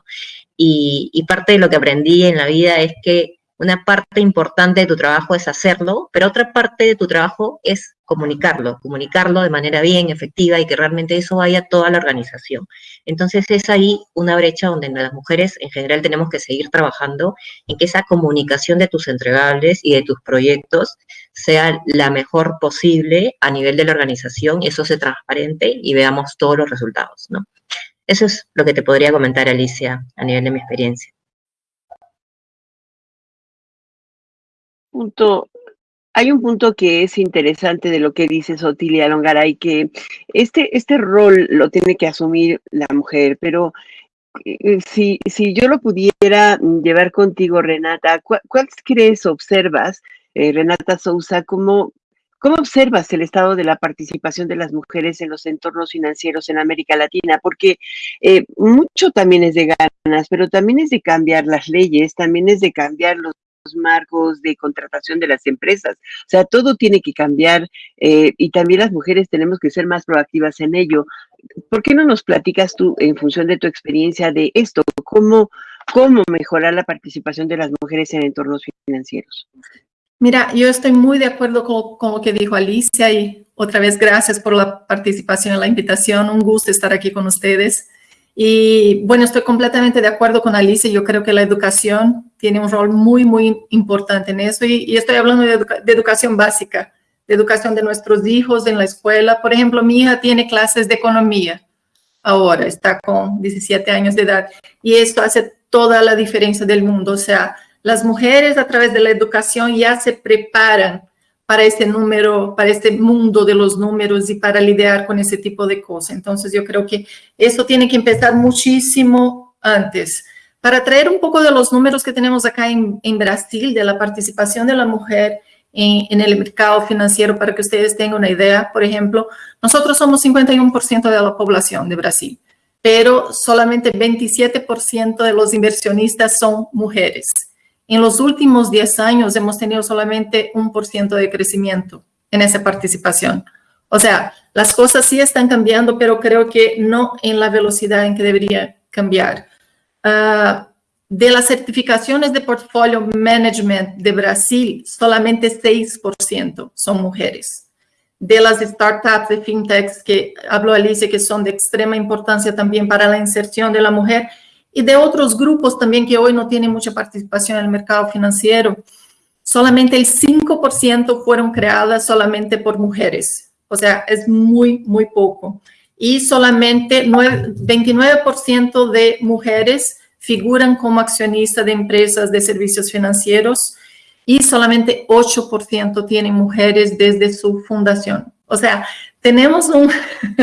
Y parte de lo que aprendí en la vida es que una parte importante de tu trabajo es hacerlo, pero otra parte de tu trabajo es comunicarlo, comunicarlo de manera bien, efectiva y que realmente eso vaya a toda la organización. Entonces es ahí una brecha donde las mujeres en general tenemos que seguir trabajando en que esa comunicación de tus entregables y de tus proyectos sea la mejor posible a nivel de la organización eso sea transparente y veamos todos los resultados, ¿no? Eso es lo que te podría comentar, Alicia, a nivel de mi experiencia. Punto, hay un punto que es interesante de lo que dice Sotilia Longaray, que este, este rol lo tiene que asumir la mujer, pero eh, si, si yo lo pudiera llevar contigo, Renata, ¿cuál, crees, observas, eh, Renata Sousa, cómo, ¿Cómo observas el estado de la participación de las mujeres en los entornos financieros en América Latina? Porque eh, mucho también es de ganas, pero también es de cambiar las leyes, también es de cambiar los marcos de contratación de las empresas. O sea, todo tiene que cambiar eh, y también las mujeres tenemos que ser más proactivas en ello. ¿Por qué no nos platicas tú, en función de tu experiencia, de esto? ¿Cómo, cómo mejorar la participación de las mujeres en entornos financieros? Mira, yo estoy muy de acuerdo con, lo que dijo Alicia y otra vez gracias por la participación en la invitación. Un gusto estar aquí con ustedes. Y bueno, estoy completamente de acuerdo con Alicia. Yo creo que la educación tiene un rol muy, muy importante en eso. Y, estoy hablando de, de, educación básica, de educación de nuestros hijos en la escuela. Por ejemplo, mi hija tiene clases de economía ahora, está con 17 años de edad. Y esto hace toda la diferencia del mundo. O sea, las mujeres a través de la educación ya se preparan para este número, para este mundo de los números y para lidiar con ese tipo de cosas. Entonces yo creo que eso tiene que empezar muchísimo antes. Para traer un poco de los números que tenemos acá en, Brasil, de la participación de la mujer en, en, el mercado financiero, para que ustedes tengan una idea, por ejemplo, nosotros somos 51% de la población de Brasil, pero solamente 27% de los inversionistas son mujeres. En los últimos 10 años hemos tenido solamente un por ciento de crecimiento en esa participación. O sea, las cosas sí están cambiando, pero creo que no en la velocidad en que debería cambiar. Ah, de las certificaciones de portfolio management de Brasil, solamente 6% son mujeres. De las startups de fintechs que habló Alicia, que son de extrema importancia también para la inserción de la mujer, y de otros grupos también que hoy no tienen mucha participación en el mercado financiero. Solamente el 5% fueron creadas solamente por mujeres. O sea, es muy, muy poco. Y solamente 29% de mujeres figuran como accionistas de empresas de servicios financieros y solamente 8% tienen mujeres desde su fundación. O sea, tenemos un,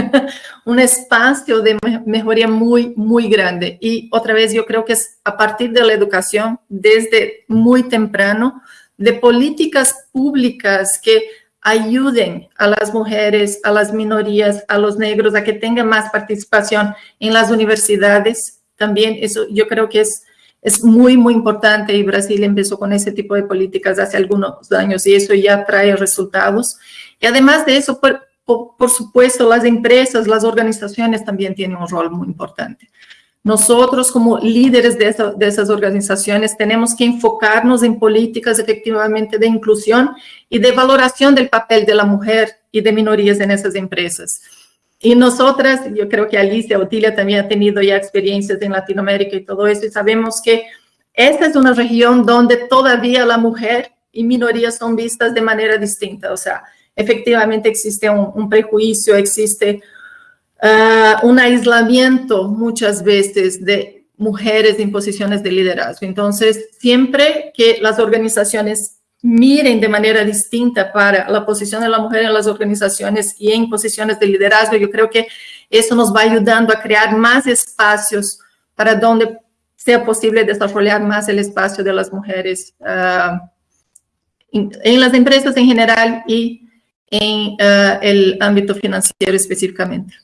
un espacio de mejoría muy, muy grande. Y otra vez, yo creo que es a partir de la educación, desde muy temprano, de políticas públicas que ayuden a las mujeres, a las minorías, a los negros, a que tengan más participación en las universidades. También eso yo creo que es, es muy, muy importante y Brasil empezó con ese tipo de políticas hace algunos años y eso ya trae resultados. Y además de eso, por, por, supuesto, las empresas, las organizaciones también tienen un rol muy importante. Nosotros como líderes de, de, esas organizaciones tenemos que enfocarnos en políticas efectivamente de inclusión y de valoración del papel de la mujer y de minorías en esas empresas. Y nosotras, yo creo que Alicia Otilia también ha tenido ya experiencias en Latinoamérica y todo eso, y sabemos que esta es una región donde todavía la mujer y minorías son vistas de manera distinta. O sea, efectivamente existe un, prejuicio, existe uh, un aislamiento muchas veces de mujeres en posiciones de liderazgo. Entonces, siempre que las organizaciones miren de manera distinta para la posición de la mujer en las organizaciones y en posiciones de liderazgo, yo creo que eso nos va ayudando a crear más espacios para donde sea posible desarrollar más el espacio de las mujeres uh, en las empresas en general y en uh, el ámbito financiero específicamente.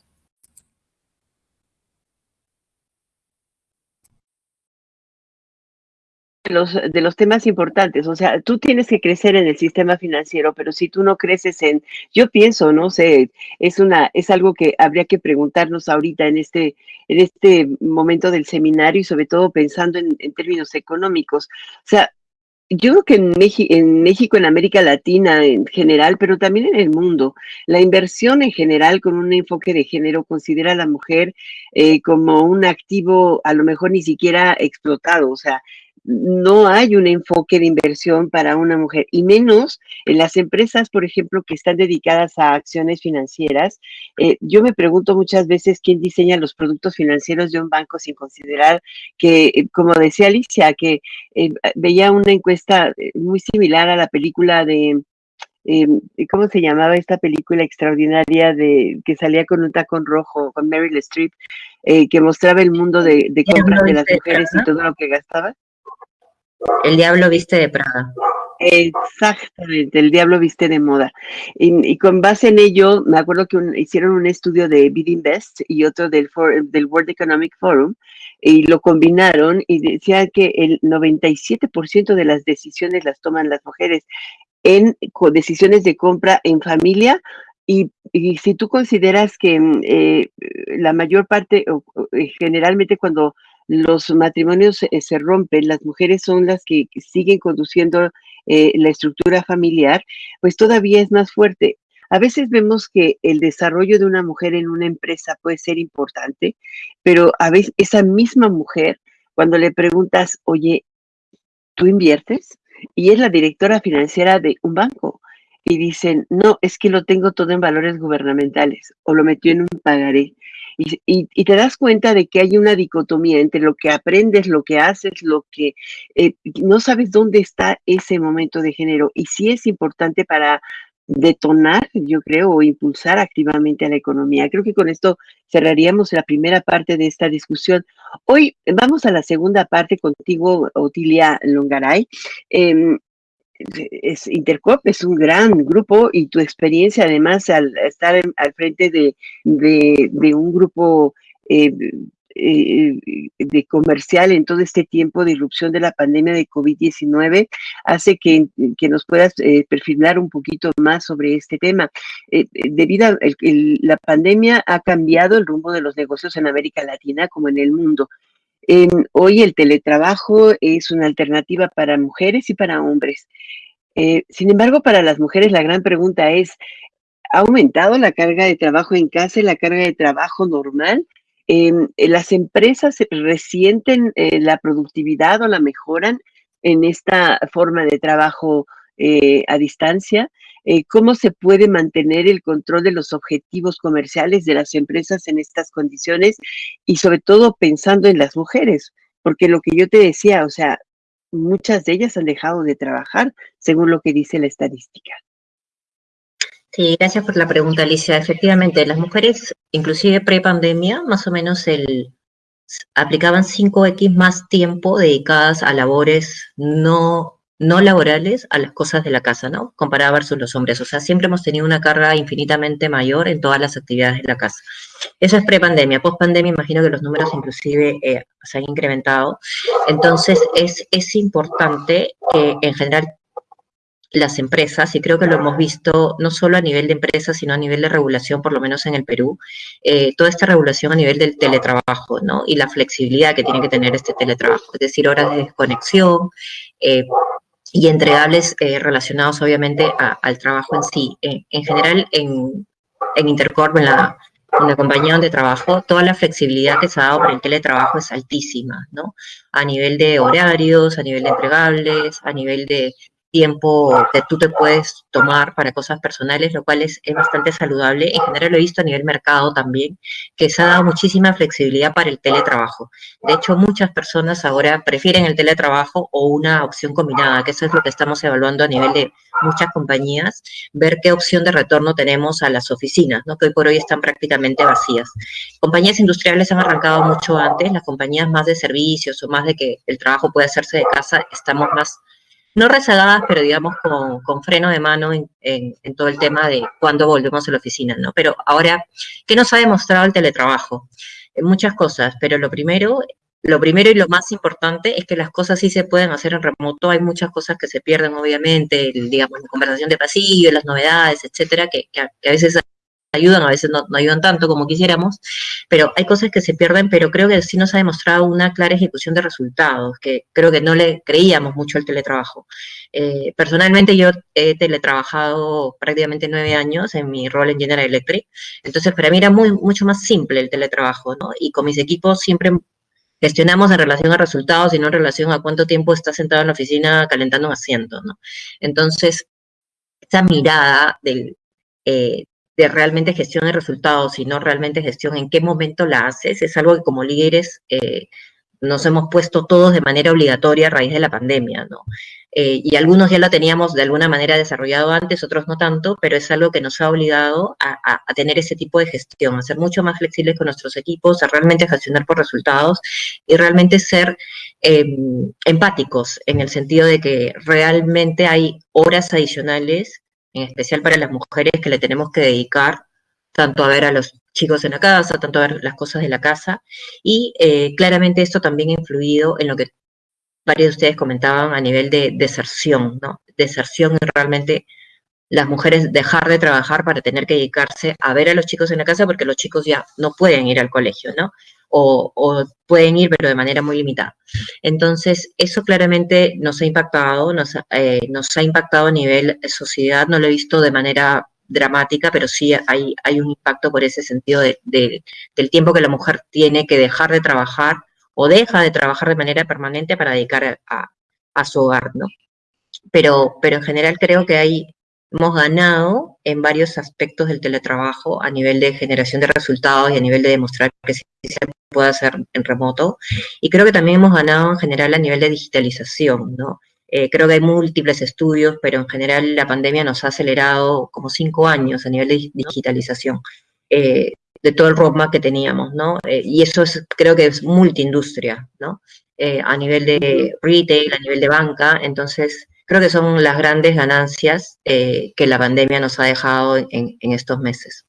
Los, de los temas importantes, o sea, tú tienes que crecer en el sistema financiero, pero si tú no creces en, yo pienso, no sé, es una, es algo que habría que preguntarnos ahorita en este, en este momento del seminario y sobre todo pensando en, en términos económicos. O sea, yo creo que en, en, México, en América Latina en general, pero también en el mundo, la inversión en general con un enfoque de género considera a la mujer eh, como un activo a lo mejor ni siquiera explotado, o sea, no hay un enfoque de inversión para una mujer, y menos en las empresas, por ejemplo, que están dedicadas a acciones financieras. Eh, yo me pregunto muchas veces quién diseña los productos financieros de un banco sin considerar que, eh, como decía Alicia, que eh, veía una encuesta muy similar a la película de ¿cómo se llamaba esta película extraordinaria de que salía con un tacón rojo, con Meryl Streep, que mostraba el mundo de, de compras de las mujeres y todo lo que gastaba? El diablo viste de Praga. Exactamente, el diablo viste de moda. Y, con base en ello, me acuerdo que hicieron un estudio de Bidinvest y otro del, del World Economic Forum y lo combinaron y decía que el 97% de las decisiones las toman las mujeres en decisiones de compra en familia y, si tú consideras que mm, eh, la mayor parte, eh, generalmente cuando los matrimonios se rompen, las mujeres son las que siguen conduciendo eh, la estructura familiar, pues todavía es más fuerte. A veces vemos que el desarrollo de una mujer en una empresa puede ser importante, pero a veces esa misma mujer, cuando le preguntas, oye, ¿tú inviertes? Y es la directora financiera de un banco. Y dicen, no, es que lo tengo todo en valores gubernamentales o lo metió en un pagaré. Y, te das cuenta de que hay una dicotomía entre lo que aprendes, lo que haces, lo que eh, no sabes dónde está ese momento de género. Y sí es importante para detonar, yo creo, o impulsar activamente a la economía. Creo que con esto cerraríamos la primera parte de esta discusión. Hoy vamos a la segunda parte contigo, Otilia Longaray. Em, es Intercop es un gran grupo y tu experiencia además al estar al frente de, un grupo eh, eh, de comercial en todo este tiempo de irrupción de la pandemia de COVID-19 hace que, nos puedas eh, perfilar un poquito más sobre este tema. debido a la pandemia ha cambiado el rumbo de los negocios en América Latina como en el mundo. Hoy el teletrabajo es una alternativa para mujeres y para hombres. Eh, sin embargo, para las mujeres la gran pregunta es, ¿ha aumentado la carga de trabajo en casa y la carga de trabajo normal? Em, ¿Las empresas resienten eh, la productividad o la mejoran en esta forma de trabajo eh, a distancia? ¿Cómo se puede mantener el control de los objetivos comerciales de las empresas en estas condiciones? Y sobre todo pensando en las mujeres, porque lo que yo te decía, o sea, muchas de ellas han dejado de trabajar, según lo que dice la estadística. Sí, gracias por la pregunta, Alicia. Efectivamente, las mujeres, inclusive pre-pandemia, más o menos el, aplicaban 5X más tiempo dedicadas a labores no no laborales a las cosas de la casa, ¿no? Comparada versus los hombres. O sea, siempre hemos tenido una carga infinitamente mayor en todas las actividades de la casa. Eso es pre-pandemia. Post-pandemia imagino que los números inclusive eh, se han incrementado. Entonces, es, es importante que en general las empresas, y creo que lo hemos visto no solo a nivel de empresas, sino a nivel de regulación, por lo menos en el Perú, eh, toda esta regulación a nivel del teletrabajo, ¿no? Y la flexibilidad que tiene que tener este teletrabajo, es decir, horas de desconexión, eh, y entregables eh, relacionados obviamente al trabajo en sí. en general, en, en Intercorp, en la, en la compañía donde trabajo, toda la flexibilidad que se ha dado para el teletrabajo es altísima, ¿no? A nivel de horarios, a nivel de entregables, a nivel de tiempo que tú te puedes tomar para cosas personales, lo cual es, bastante saludable. En general lo he visto a nivel mercado también, que se ha dado muchísima flexibilidad para el teletrabajo. De hecho, muchas personas ahora prefieren el teletrabajo o una opción combinada, que eso es lo que estamos evaluando a nivel de muchas compañías, ver qué opción de retorno tenemos a las oficinas, ¿no? que hoy por hoy están prácticamente vacías. Compañías industriales han arrancado mucho antes, las compañías más de servicios o más de que el trabajo puede hacerse de casa, estamos más no rezagadas, pero digamos con, freno de mano en, todo el tema de cuándo volvemos a la oficina, ¿no? Pero ahora, ¿qué nos ha demostrado el teletrabajo? En muchas cosas, pero lo primero, lo primero y lo más importante es que las cosas sí se pueden hacer en remoto. Hay muchas cosas que se pierden, obviamente, digamos, la conversación de pasillo, las novedades, etcétera, que a veces ayudan, a veces no, ayudan tanto como quisiéramos, pero hay cosas que se pierden, pero creo que sí nos ha demostrado una clara ejecución de resultados, que creo que no le creíamos mucho al teletrabajo. Eh, personalmente yo he teletrabajado prácticamente nueve años en mi rol en General Electric, entonces para mí era muy, mucho más simple el teletrabajo, ¿no? Y con mis equipos siempre gestionamos en relación a resultados y no en relación a cuánto tiempo está sentado en la oficina calentando un asiento, ¿no? Entonces, esa mirada del, eh, de realmente gestión de resultados, sino realmente gestión en qué momento la haces, es algo que como líderes eh, nos hemos puesto todos de manera obligatoria a raíz de la pandemia, ¿no? Eh, y algunos ya lo teníamos de alguna manera desarrollado antes, otros no tanto, pero es algo que nos ha obligado a, tener ese tipo de gestión, a ser mucho más flexibles con nuestros equipos, a realmente gestionar por resultados y realmente ser em, empáticos en el sentido de que realmente hay horas adicionales, en especial para las mujeres, que le tenemos que dedicar tanto a ver a los chicos en la casa, tanto a ver las cosas de la casa, y eh, claramente esto también ha influido en lo que varios de ustedes comentaban a nivel de deserción, ¿no? Deserción es realmente las mujeres dejar de trabajar para tener que dedicarse a ver a los chicos en la casa porque los chicos ya no pueden ir al colegio, ¿no? O, pueden ir, pero de manera muy limitada. Entonces, eso claramente nos ha impactado, nos, eh, nos ha impactado a nivel sociedad, no lo he visto de manera dramática, pero sí hay, hay un impacto por ese sentido de, del tiempo que la mujer tiene que dejar de trabajar o deja de trabajar de manera permanente para dedicar a, su hogar, ¿no? Pero, pero en general creo que hay, hemos ganado en varios aspectos del teletrabajo a nivel de generación de resultados y a nivel de demostrar que sí se puede hacer en remoto. Y creo que también hemos ganado en general a nivel de digitalización, ¿no? Eh, creo que hay múltiples estudios, pero en general la pandemia nos ha acelerado como cinco años a nivel de digitalización eh, de todo el roadmap que teníamos, ¿no? Eh, y eso es, creo que es multiindustria, ¿no? a nivel de retail, a nivel de banca, entonces creo que son las grandes ganancias que la pandemia nos ha dejado en estos meses.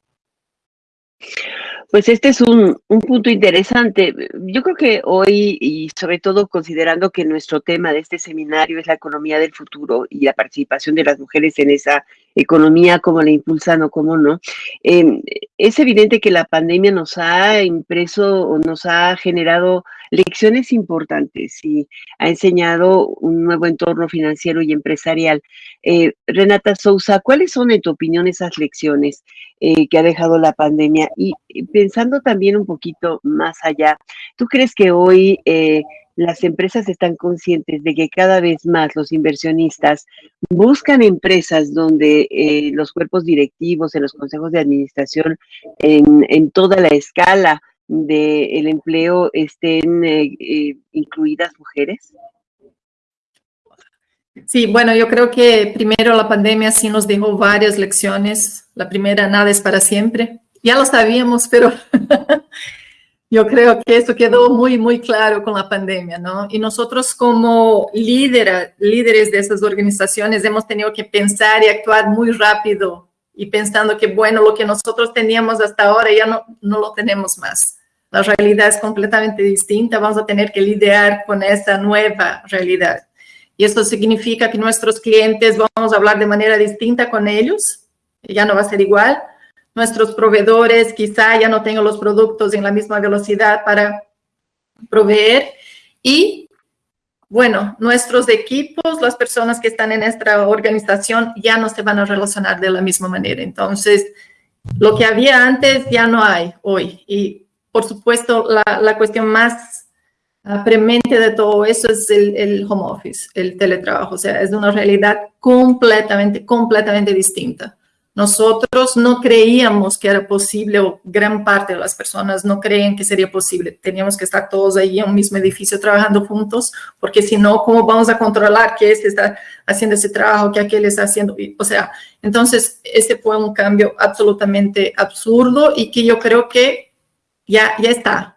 Pues este es un, punto interesante. Yo creo que hoy, y sobre todo considerando que nuestro tema de este seminario es la economía del futuro y la participación de las mujeres en esa economía, cómo la impulsan o cómo no, em, es evidente que la pandemia nos ha impreso o nos ha generado lecciones importantes y ha enseñado un nuevo entorno financiero y empresarial. Eh, Renata Sousa, ¿cuáles son en tu opinión esas lecciones eh, que ha dejado la pandemia? Y, pensando también un poquito más allá, ¿tú crees que hoy eh, las empresas están conscientes de que cada vez más los inversionistas buscan empresas donde los cuerpos directivos, en los consejos de administración, en, en toda la escala, del empleo estén eh, eh, incluidas mujeres? Sí, bueno, yo creo que primero la pandemia sí nos dejó varias lecciones. La primera, nada es para siempre. Ya lo sabíamos, pero yo creo que eso quedó muy, muy claro con la pandemia, ¿no? Y nosotros como líderes de esas organizaciones hemos tenido que pensar y actuar muy rápido y pensando que, bueno, lo que nosotros teníamos hasta ahora ya no, no lo tenemos más la realidad es completamente distinta, vamos a tener que lidiar con esa nueva realidad. Y esto significa que nuestros clientes vamos a hablar de manera distinta con ellos, ya no va a ser igual. Nuestros proveedores quizá ya no tengan los productos en la misma velocidad para proveer. Y bueno, nuestros equipos, las personas que están en nuestra organización ya no se van a relacionar de la misma manera. Entonces, lo que había antes ya no hay hoy. Y por supuesto, la, cuestión más premente de todo eso es el, home office, el teletrabajo. O sea, es una realidad completamente, completamente distinta. Nosotros no creíamos que era posible, o gran parte de las personas no creen que sería posible. Teníamos que estar todos ahí en un mismo edificio trabajando juntos, porque si no, ¿cómo vamos a controlar que este está haciendo ese trabajo, que aquel está haciendo? O sea, entonces, ese fue un cambio absolutamente absurdo y que yo creo que ya, ya está.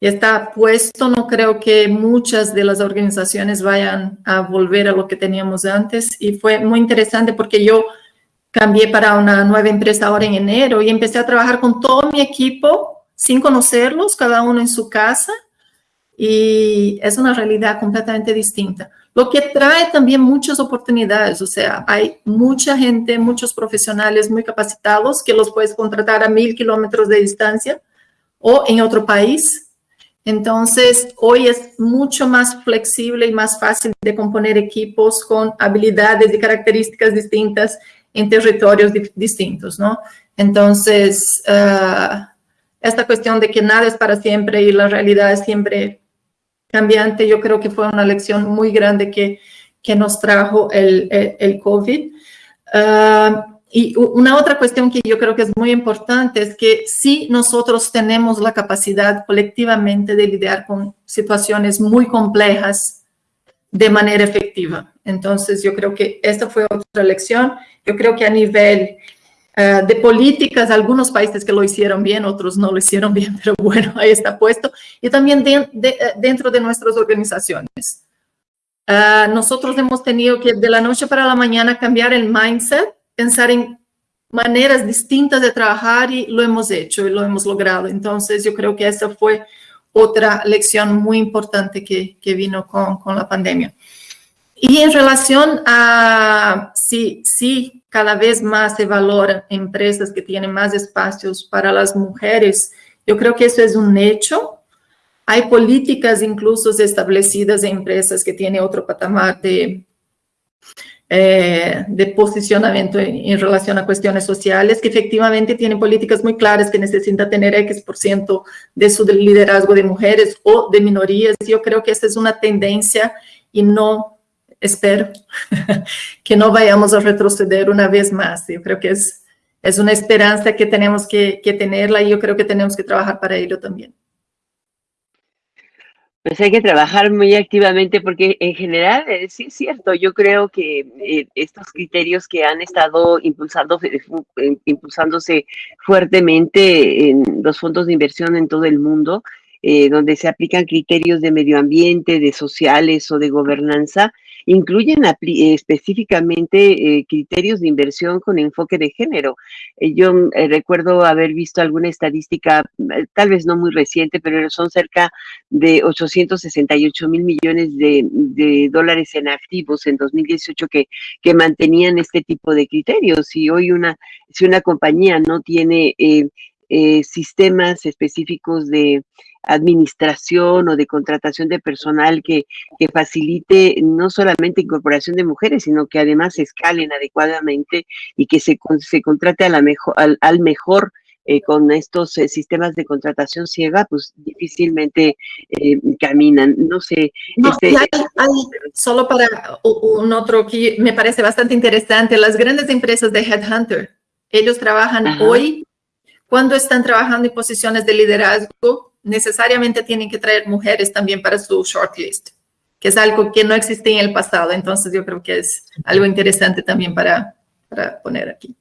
Ya está puesto. No creo que muchas de las organizaciones vayan a volver a lo que teníamos antes. Y fue muy interesante porque yo cambié para una nueva empresa ahora en enero y empecé a trabajar con todo mi equipo sin conocerlos, cada uno en su casa. Y es una realidad completamente distinta. Lo que trae también muchas oportunidades, o sea, hay mucha gente, muchos profesionales muy capacitados que los puedes contratar a mil kilómetros de distancia o en otro país. Entonces, hoy es mucho más flexible y más fácil de componer equipos con habilidades y características distintas en territorios distintos, ¿no? Entonces, ah, esta cuestión de que nada es para siempre y la realidad es siempre cambiante, yo creo que fue una lección muy grande que, que nos trajo el, el, COVID. Ah, y una otra cuestión que yo creo que es muy importante es que si nosotros tenemos la capacidad colectivamente de lidiar con situaciones muy complejas de manera efectiva. Entonces, yo creo que esta fue otra lección. Yo creo que a nivel eh, de políticas, algunos países que lo hicieron bien, otros no lo hicieron bien, pero bueno, ahí está puesto. Y también de, de, dentro de nuestras organizaciones. Uh, nosotros hemos tenido que de la noche para la mañana cambiar el mindset pensar en maneras distintas de trabajar y lo hemos hecho y lo hemos logrado. Entonces, yo creo que esa fue otra lección muy importante que, que vino con, con, la pandemia. Y en relación a si, si cada vez más se valoran empresas que tienen más espacios para las mujeres, yo creo que eso es un hecho. Hay políticas incluso establecidas en empresas que tienen otro patamar de, eh, de posicionamiento en, en, relación a cuestiones sociales, que efectivamente tienen políticas muy claras que necesita tener X por ciento de su liderazgo de mujeres o de minorías. Yo creo que esa es una tendencia y no espero que no vayamos a retroceder una vez más. Yo creo que es, es una esperanza que tenemos que, que tenerla y yo creo que tenemos que trabajar para ello también. Pues hay que trabajar muy activamente porque en general eh, sí es cierto, yo creo que eh, estos criterios que han estado impulsando, eh, impulsándose fuertemente en los fondos de inversión en todo el mundo, eh, donde se aplican criterios de medio ambiente, de sociales o de gobernanza, incluyen específicamente eh, criterios de inversión con enfoque de género. Eh, yo eh, recuerdo haber visto alguna estadística, tal vez no muy reciente, pero son cerca de 868 mil millones de, dólares en activos en 2018 que, que mantenían este tipo de criterios. Y hoy una, si una compañía no tiene sistemas específicos de administración o de contratación de personal que, que, facilite no solamente incorporación de mujeres, sino que además se escalen adecuadamente y que se, se contrate a la mejor, al, al mejor eh, con estos eh, sistemas de contratación ciega, pues difícilmente eh, caminan. No sé. No, este, hay, hay, solo para un otro que me parece bastante interesante, las grandes empresas de Headhunter, ellos trabajan Ajá. hoy, cuando están trabajando en posiciones de liderazgo, necesariamente tienen que traer mujeres también para su shortlist, que es algo que no existía en el pasado. Entonces yo creo que es algo interesante también para, para poner aquí.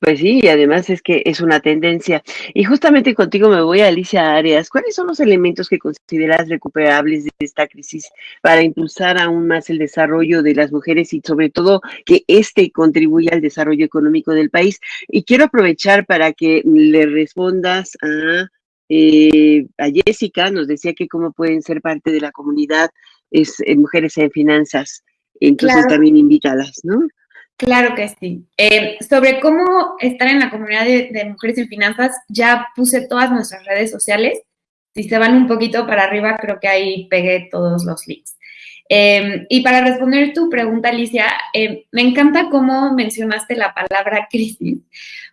Pues sí, y además es que es una tendencia. Y justamente contigo me voy a Alicia Arias. ¿Cuáles son los elementos que consideras recuperables de esta crisis para impulsar aún más el desarrollo de las mujeres y sobre todo que éste contribuya al desarrollo económico del país? Y quiero aprovechar para que le respondas a eh, a Jessica nos decía que cómo pueden ser parte de la comunidad es eh, Mujeres en Finanzas. Entonces claro. también invítalas, ¿no? Claro que sí. Eh, sobre cómo estar en la comunidad de, de, Mujeres en Finanzas, ya puse todas nuestras redes sociales. Si se van un poquito para arriba, creo que ahí pegué todos los links. Eh, y para responder tu pregunta, Alicia, eh, me encanta cómo mencionaste la palabra crisis,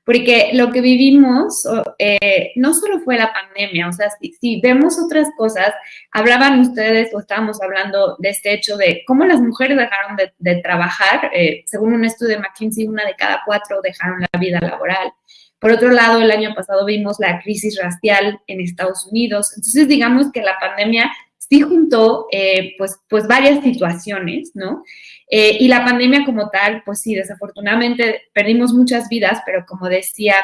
porque lo que vivimos eh, no solo fue la pandemia, o sea, si, si, vemos otras cosas, hablaban ustedes o estábamos hablando de este hecho de cómo las mujeres dejaron de, de trabajar, eh, según un estudio de McKinsey, una de cada cuatro dejaron la vida laboral. Por otro lado, el año pasado vimos la crisis racial en Estados Unidos. Entonces, digamos que la pandemia sí juntó eh, pues, pues varias situaciones, ¿no? Eh, y la pandemia como tal, pues sí, desafortunadamente perdimos muchas vidas, pero como decía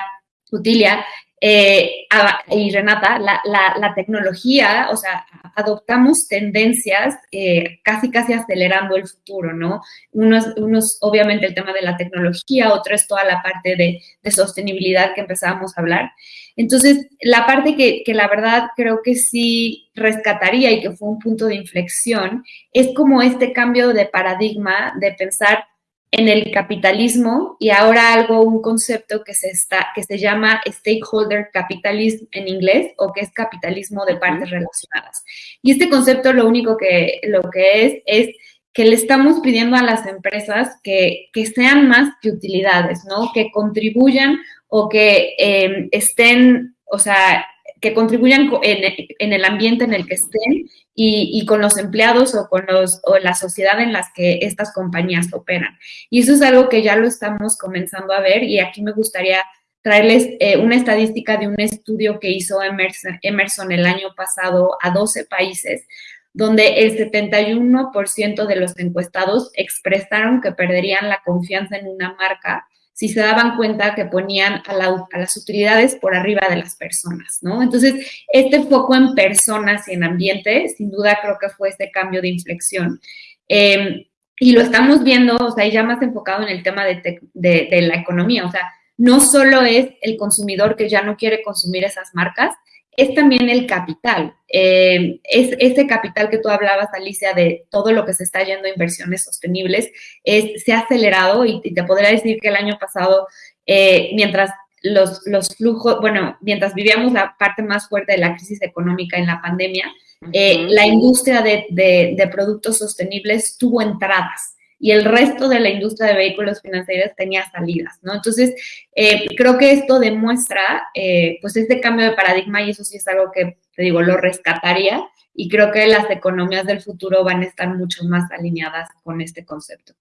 Utilia, eh, y Renata, la, la, tecnología, o sea, adoptamos tendencias eh, casi, casi acelerando el futuro, ¿no? Unos, unos, obviamente, el tema de la tecnología, otro es toda la parte de, de sostenibilidad que empezábamos a hablar. Entonces, la parte que, que, la verdad creo que sí rescataría y que fue un punto de inflexión es como este cambio de paradigma de pensar en el capitalismo y ahora algo, un concepto que se, está, que se llama stakeholder capitalism en inglés o que es capitalismo de partes relacionadas. Y este concepto lo único que, lo que es es que le estamos pidiendo a las empresas que, que sean más que utilidades, ¿no? Que contribuyan o que eh, estén, o sea, que contribuyan en, el ambiente en el que estén y, con los empleados o con los, o la sociedad en las que estas compañías operan. Y eso es algo que ya lo estamos comenzando a ver y aquí me gustaría traerles eh, una estadística de un estudio que hizo Emerson, Emerson el año pasado a 12 países, donde el 71% de los encuestados expresaron que perderían la confianza en una marca si se daban cuenta que ponían a, las utilidades por arriba de las personas, ¿no? Entonces, este foco en personas y en ambiente, sin duda creo que fue este cambio de inflexión. Em, y lo estamos viendo, o sea, ya más enfocado en el tema de, de la economía, o sea, no solo es el consumidor que ya no quiere consumir esas marcas, es también el capital. Eh, es ese capital que tú hablabas, Alicia, de todo lo que se está yendo a inversiones sostenibles, es, se ha acelerado y, te podría decir que el año pasado, eh, mientras los, los, flujos, bueno, mientras vivíamos la parte más fuerte de la crisis económica en la pandemia, eh, la industria de, de productos sostenibles tuvo entradas y el resto de la industria de vehículos financieros tenía salidas, ¿no? Entonces, eh, creo que esto demuestra, eh, pues, este cambio de paradigma y eso sí es algo que, te digo, lo rescataría y creo que las economías del futuro van a estar mucho más alineadas con este concepto.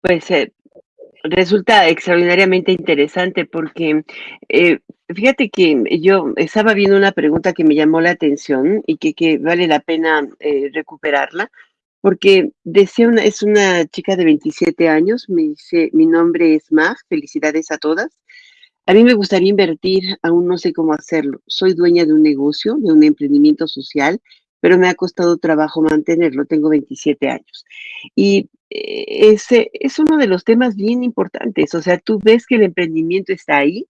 Pues eh, resulta extraordinariamente interesante porque fíjate que yo estaba viendo una pregunta que me llamó la atención y que, que vale la pena recuperarla porque decía una, es una chica de 27 años, me dice, mi nombre es Mag, felicidades a todas. A mí me gustaría invertir, aún no sé cómo hacerlo. Soy dueña de un negocio, de un emprendimiento social, pero me ha costado trabajo mantenerlo, tengo 27 años. Y eh, ese es uno de los temas bien importantes, o sea, tú ves que el emprendimiento está ahí,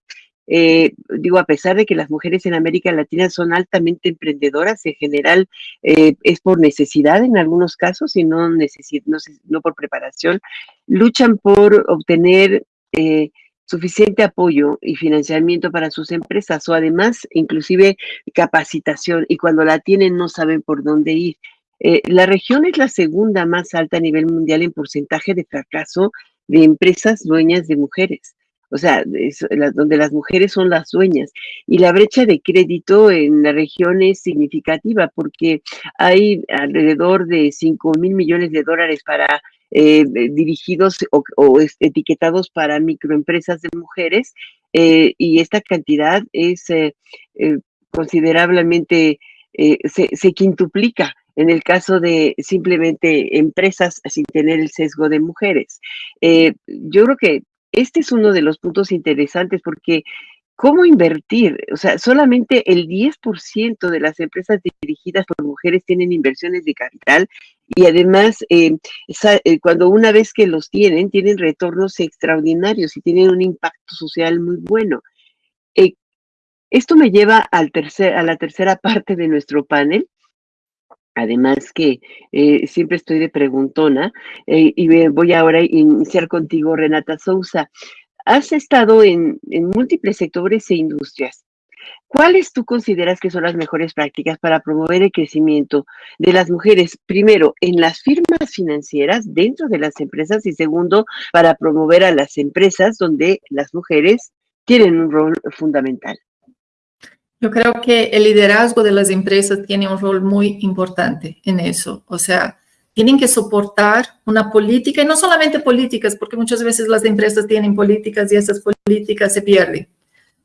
eh, digo, a pesar de que las mujeres en América Latina son altamente emprendedoras, en general eh, es por necesidad en algunos casos y no, no, por preparación, luchan por obtener eh, suficiente apoyo y financiamiento para sus empresas o además inclusive capacitación y cuando la tienen no saben por dónde ir. la región es la segunda más alta a nivel mundial en porcentaje de fracaso de empresas dueñas de mujeres o sea, donde las mujeres son las dueñas. Y la brecha de crédito en la región es significativa porque hay alrededor de 5 mil millones de dólares para eh, dirigidos o, etiquetados para microempresas de mujeres eh, y esta cantidad es eh, considerablemente, se, se quintuplica en el caso de simplemente empresas sin tener el sesgo de mujeres. yo creo que este es uno de los puntos interesantes porque ¿cómo invertir? O sea, solamente el 10% de las empresas dirigidas por mujeres tienen inversiones de capital y además, eh, eh, cuando una vez que los tienen, tienen retornos extraordinarios y tienen un impacto social muy bueno. Eh, esto me lleva al tercer, a la tercera parte de nuestro panel, Además que eh, siempre estoy de preguntona eh, y voy ahora a iniciar contigo, Renata Sousa. Has estado en, múltiples sectores e industrias. ¿Cuáles tú consideras que son las mejores prácticas para promover el crecimiento de las mujeres? Primero, en las firmas financieras dentro de las empresas y segundo, para promover a las empresas donde las mujeres tienen un rol fundamental. Yo creo que el liderazgo de las empresas tiene un rol muy importante en eso. O sea, tienen que soportar una política, y no solamente políticas, porque muchas veces las empresas tienen políticas y esas políticas se pierden,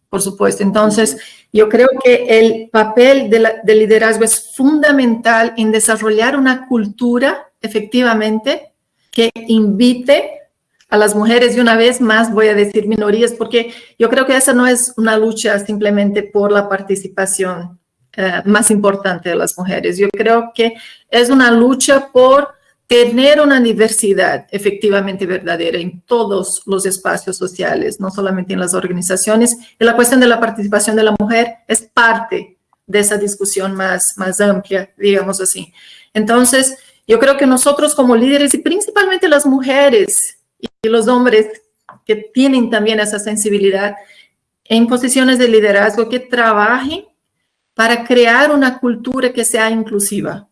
por supuesto. Entonces, yo creo que el papel del liderazgo es fundamental en desarrollar una cultura, efectivamente, que invite a las mujeres y una vez más voy a decir minorías porque yo creo que esa no es una lucha simplemente por la participación eh, más importante de las mujeres. Yo creo que es una lucha por tener una diversidad efectivamente verdadera en todos los espacios sociales, no solamente en las organizaciones. Y la cuestión de la participación de la mujer es parte de esa discusión más, más amplia, digamos así. Entonces, yo creo que nosotros como líderes y principalmente las mujeres y los hombres que tienen también esa sensibilidad en posiciones de liderazgo que trabajen para crear una cultura que sea inclusiva.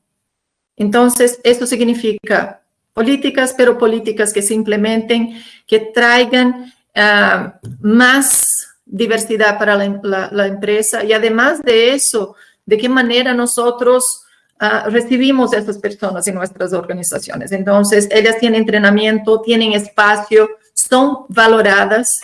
Entonces, esto significa políticas, pero políticas que se implementen, que traigan ah, más diversidad para la, empresa y además de eso, de qué manera nosotros ah, recibimos a estas personas en nuestras organizaciones. Entonces, ellas tienen entrenamiento, tienen espacio, son valoradas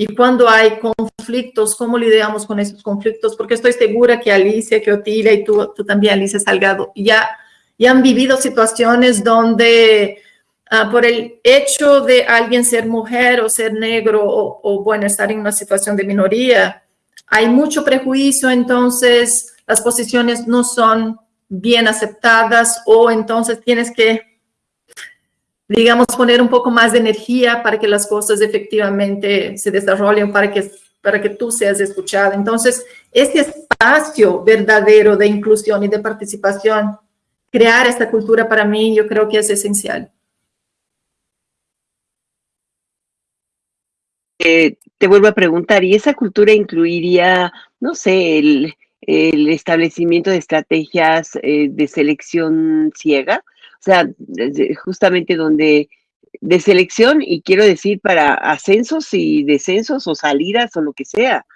y cuando hay conflictos, ¿cómo lidiamos con esos conflictos? Porque estoy segura que Alicia, que Otilia y tú, tú también, Alicia Salgado, ya, ya han vivido situaciones donde ah, por el hecho de alguien ser mujer o ser negro o, o, bueno, estar en una situación de minoría, hay mucho prejuicio, entonces las posiciones no son bien aceptadas o entonces tienes que digamos, poner un poco más de energía para que las cosas efectivamente se desarrollen, para que, para que tú seas escuchada. Entonces, este espacio verdadero de inclusión y de participación, crear esta cultura para mí, yo creo que es esencial. Eh, te vuelvo a preguntar, ¿y esa cultura incluiría, no sé, el, el establecimiento de estrategias eh, de selección ciega? O sea, justamente donde de selección, y quiero decir para ascensos y descensos o salidas o lo que sea.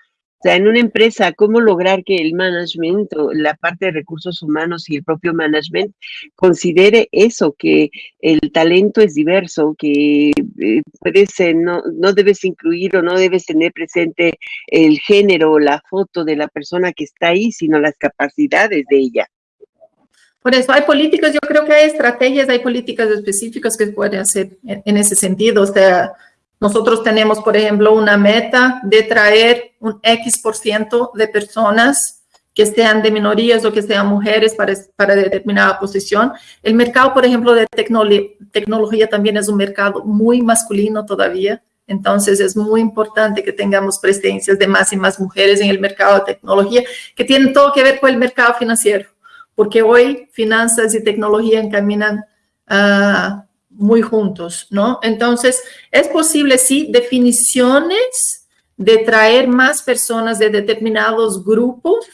O sea, en una empresa, ¿cómo lograr que el management o la parte de recursos humanos y el propio management considere eso, que el talento es diverso, que eh, puedes, no, no debes incluir o no debes tener presente el género o la foto de la persona que está ahí, sino las capacidades de ella? Por eso hay políticas, yo creo que hay estrategias, hay políticas específicas que pueden hacer en ese sentido. O sea, nosotros tenemos, por ejemplo, una meta de traer un X por ciento de personas que sean de minorías o que sean mujeres para, para determinada posición. El mercado, por ejemplo, de tecnolo- tecnología también es un mercado muy masculino todavía. Entonces es muy importante que tengamos presencias de más y más mujeres en el mercado de tecnología que tienen todo que ver con el mercado financiero porque hoy finanzas y tecnología encaminan ah, muy juntos, ¿no? Entonces, es posible, sí, definiciones de traer más personas de determinados grupos,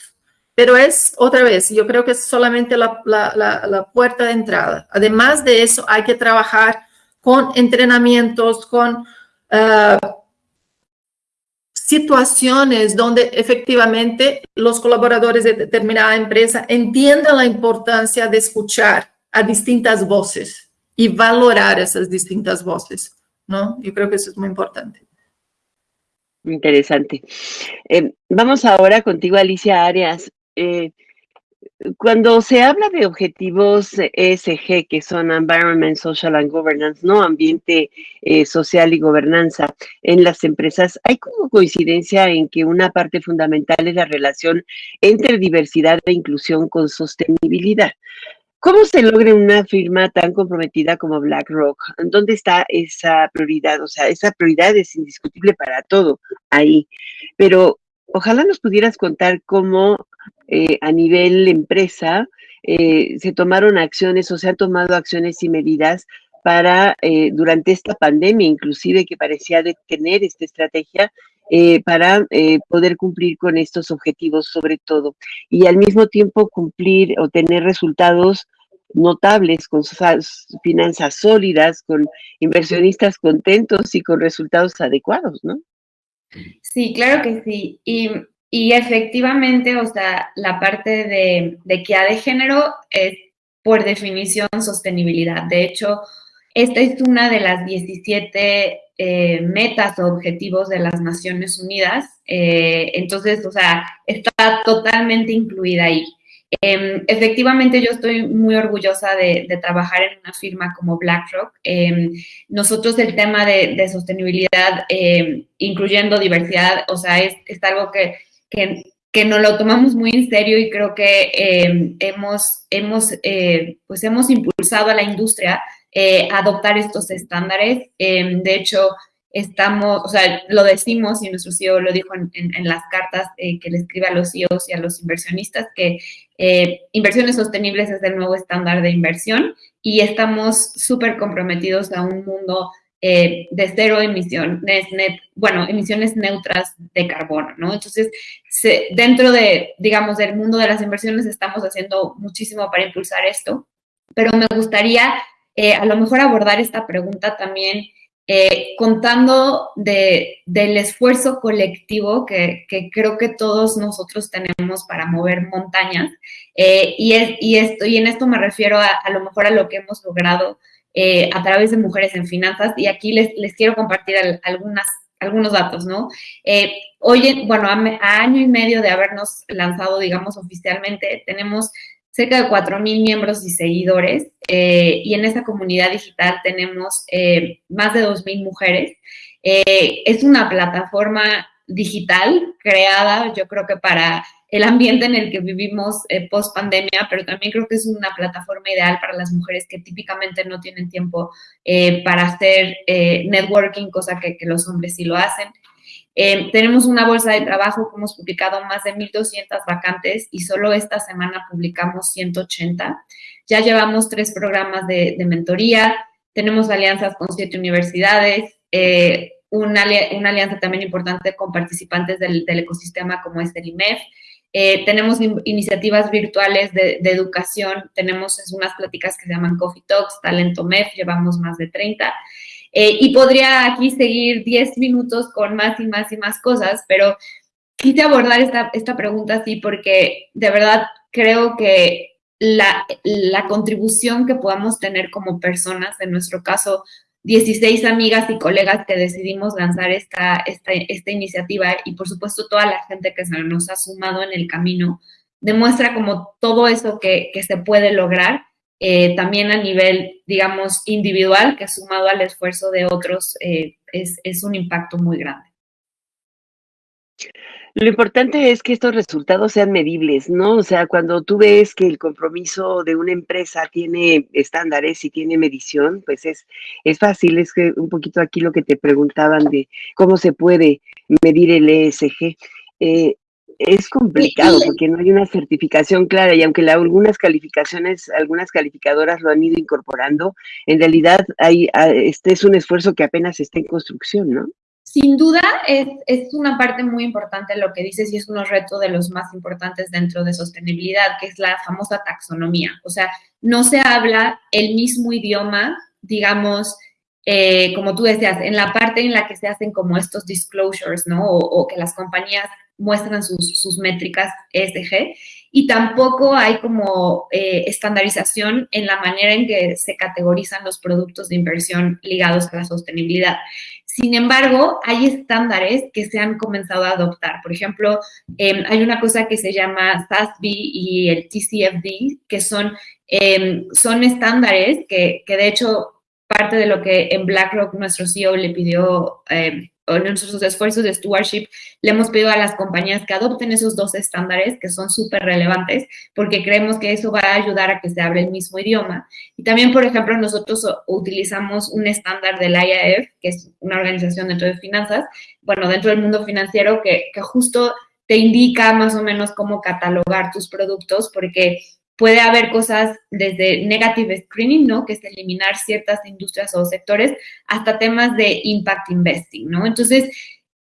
pero es, otra vez, yo creo que es solamente la, puerta de entrada. Además de eso, hay que trabajar con entrenamientos, con ah, situaciones donde efectivamente los colaboradores de determinada empresa entiendan la importancia de escuchar a distintas voces y valorar esas distintas voces, ¿no? Yo creo que eso es muy importante. Interesante. Eh, vamos ahora contigo, Alicia Arias. Eh, cuando se habla de objetivos ESG, que son Environment, Social and Governance, ¿no? Ambiente eh, social y gobernanza en las empresas, hay como coincidencia en que una parte fundamental es la relación entre diversidad e inclusión con sostenibilidad. ¿Cómo se logra una firma tan comprometida como BlackRock? ¿Dónde está esa prioridad? O sea, esa prioridad es indiscutible para todo ahí, pero ojalá nos pudieras contar cómo eh, a nivel empresa eh, se tomaron acciones o se han tomado acciones y medidas para, eh, durante esta pandemia, inclusive que parecía detener esta estrategia, eh, para eh, poder cumplir con estos objetivos sobre todo y al mismo tiempo cumplir o tener resultados notables con sus as- finanzas sólidas, con inversionistas contentos y con resultados adecuados, ¿no? Sí, claro que sí. Y, efectivamente, o sea, la parte de, de equidad de género es por definición sostenibilidad. De hecho, esta es una de las 17 eh, metas o objetivos de las Naciones Unidas. Eh, entonces, o sea, está totalmente incluida ahí. Eh, efectivamente, yo estoy muy orgullosa de, trabajar en una firma como BlackRock. Eh, nosotros el tema de, sostenibilidad, eh, incluyendo diversidad, o sea, es, algo que, que, que, nos lo tomamos muy en serio y creo que hemos, hemos, eh, pues hemos impulsado a la industria eh, adoptar estos estándares. de hecho, estamos, o sea, lo decimos y nuestro CEO lo dijo en, en, en las cartas eh, que le escribe a los CEOs y a los inversionistas, que eh, inversiones sostenibles es el nuevo estándar de inversión y estamos súper comprometidos a un mundo eh, de cero emisiones, net, bueno, emisiones neutras de carbono, ¿no? Entonces, se, dentro de, digamos, del mundo de las inversiones estamos haciendo muchísimo para impulsar esto, pero me gustaría eh, a lo mejor abordar esta pregunta también eh, contando de, del esfuerzo colectivo que, creo que todos nosotros tenemos para mover montañas. Eh, y, es, y, esto, y en esto me refiero a, lo mejor a lo que hemos logrado a través de Mujeres en Finanzas. Y aquí les, quiero compartir algunos datos, ¿no? Hoy, bueno, a, año y medio de habernos lanzado, digamos, oficialmente, tenemos cerca de 4.000 miembros y seguidores eh, y en esa comunidad digital tenemos eh, más de 2.000 mujeres. Eh, es una plataforma digital creada, yo creo que para el ambiente en el que vivimos post pandemia, pero también creo que es una plataforma ideal para las mujeres que típicamente no tienen tiempo para hacer networking, cosa que, los hombres sí lo hacen. Eh, tenemos una bolsa de trabajo que hemos publicado más de 1.200 vacantes y solo esta semana publicamos 180. Ya llevamos tres programas de, de mentoría, tenemos alianzas con siete universidades, eh, una, una, alianza también importante con participantes del, del ecosistema como es el IMEF. Eh, tenemos in iniciativas virtuales de, de, educación, tenemos unas pláticas que se llaman Coffee Talks, Talento MEF, llevamos más de 30. Eh, y podría aquí seguir 10 minutos con más y más y más cosas, pero quise abordar esta, esta pregunta así porque de verdad creo que la, la contribución que podamos tener como personas, en nuestro caso, 16 amigas y colegas que decidimos lanzar esta, esta, esta iniciativa y por supuesto toda la gente que se nos ha sumado en el camino, demuestra como todo eso que, que se puede lograr eh, también a nivel, digamos, individual, que sumado al esfuerzo de otros, eh, es, es, un impacto muy grande. Lo importante es que estos resultados sean medibles, ¿no? O sea, cuando tú ves que el compromiso de una empresa tiene estándares y tiene medición, pues es, es fácil, es que un poquito aquí lo que te preguntaban de cómo se puede medir el ESG. Eh, es complicado porque no hay una certificación clara y aunque la, algunas calificaciones, algunas calificadoras lo han ido incorporando, en realidad hay, este es un esfuerzo que apenas está en construcción, ¿no? Sin duda es, es una parte muy importante lo que dices y es un reto de los más importantes dentro de sostenibilidad, que es la famosa taxonomía. O sea, no se habla el mismo idioma, digamos, eh, como tú decías, en la parte en la que se hacen como estos disclosures, ¿no? O, o que las compañías muestran sus, sus, métricas ESG y tampoco hay como eh, estandarización en la manera en que se categorizan los productos de inversión ligados a la sostenibilidad. Sin embargo, hay estándares que se han comenzado a adoptar. Por ejemplo, eh, hay una cosa que se llama SASB y el TCFD, que son, eh, son estándares que, que, de hecho, parte de lo que en BlackRock nuestro CEO le pidió eh, en nuestros esfuerzos de stewardship, le hemos pedido a las compañías que adopten esos dos estándares que son súper relevantes porque creemos que eso va a ayudar a que se hable el mismo idioma. Y también, por ejemplo, nosotros utilizamos un estándar del IAF, que es una organización dentro de finanzas, bueno, dentro del mundo financiero, que, que justo te indica más o menos cómo catalogar tus productos porque puede haber cosas desde negative screening, ¿no? Que es eliminar ciertas industrias o sectores, hasta temas de impact investing, ¿no? Entonces,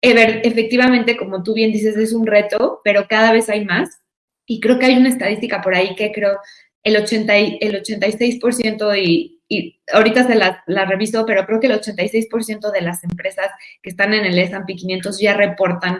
efectivamente, como tú bien dices, es un reto, pero cada vez hay más. Y creo que hay una estadística por ahí que creo el, 80, el 86% y, y ahorita se la, la, reviso, pero creo que el 86% de las empresas que están en el S&P 500 ya reportan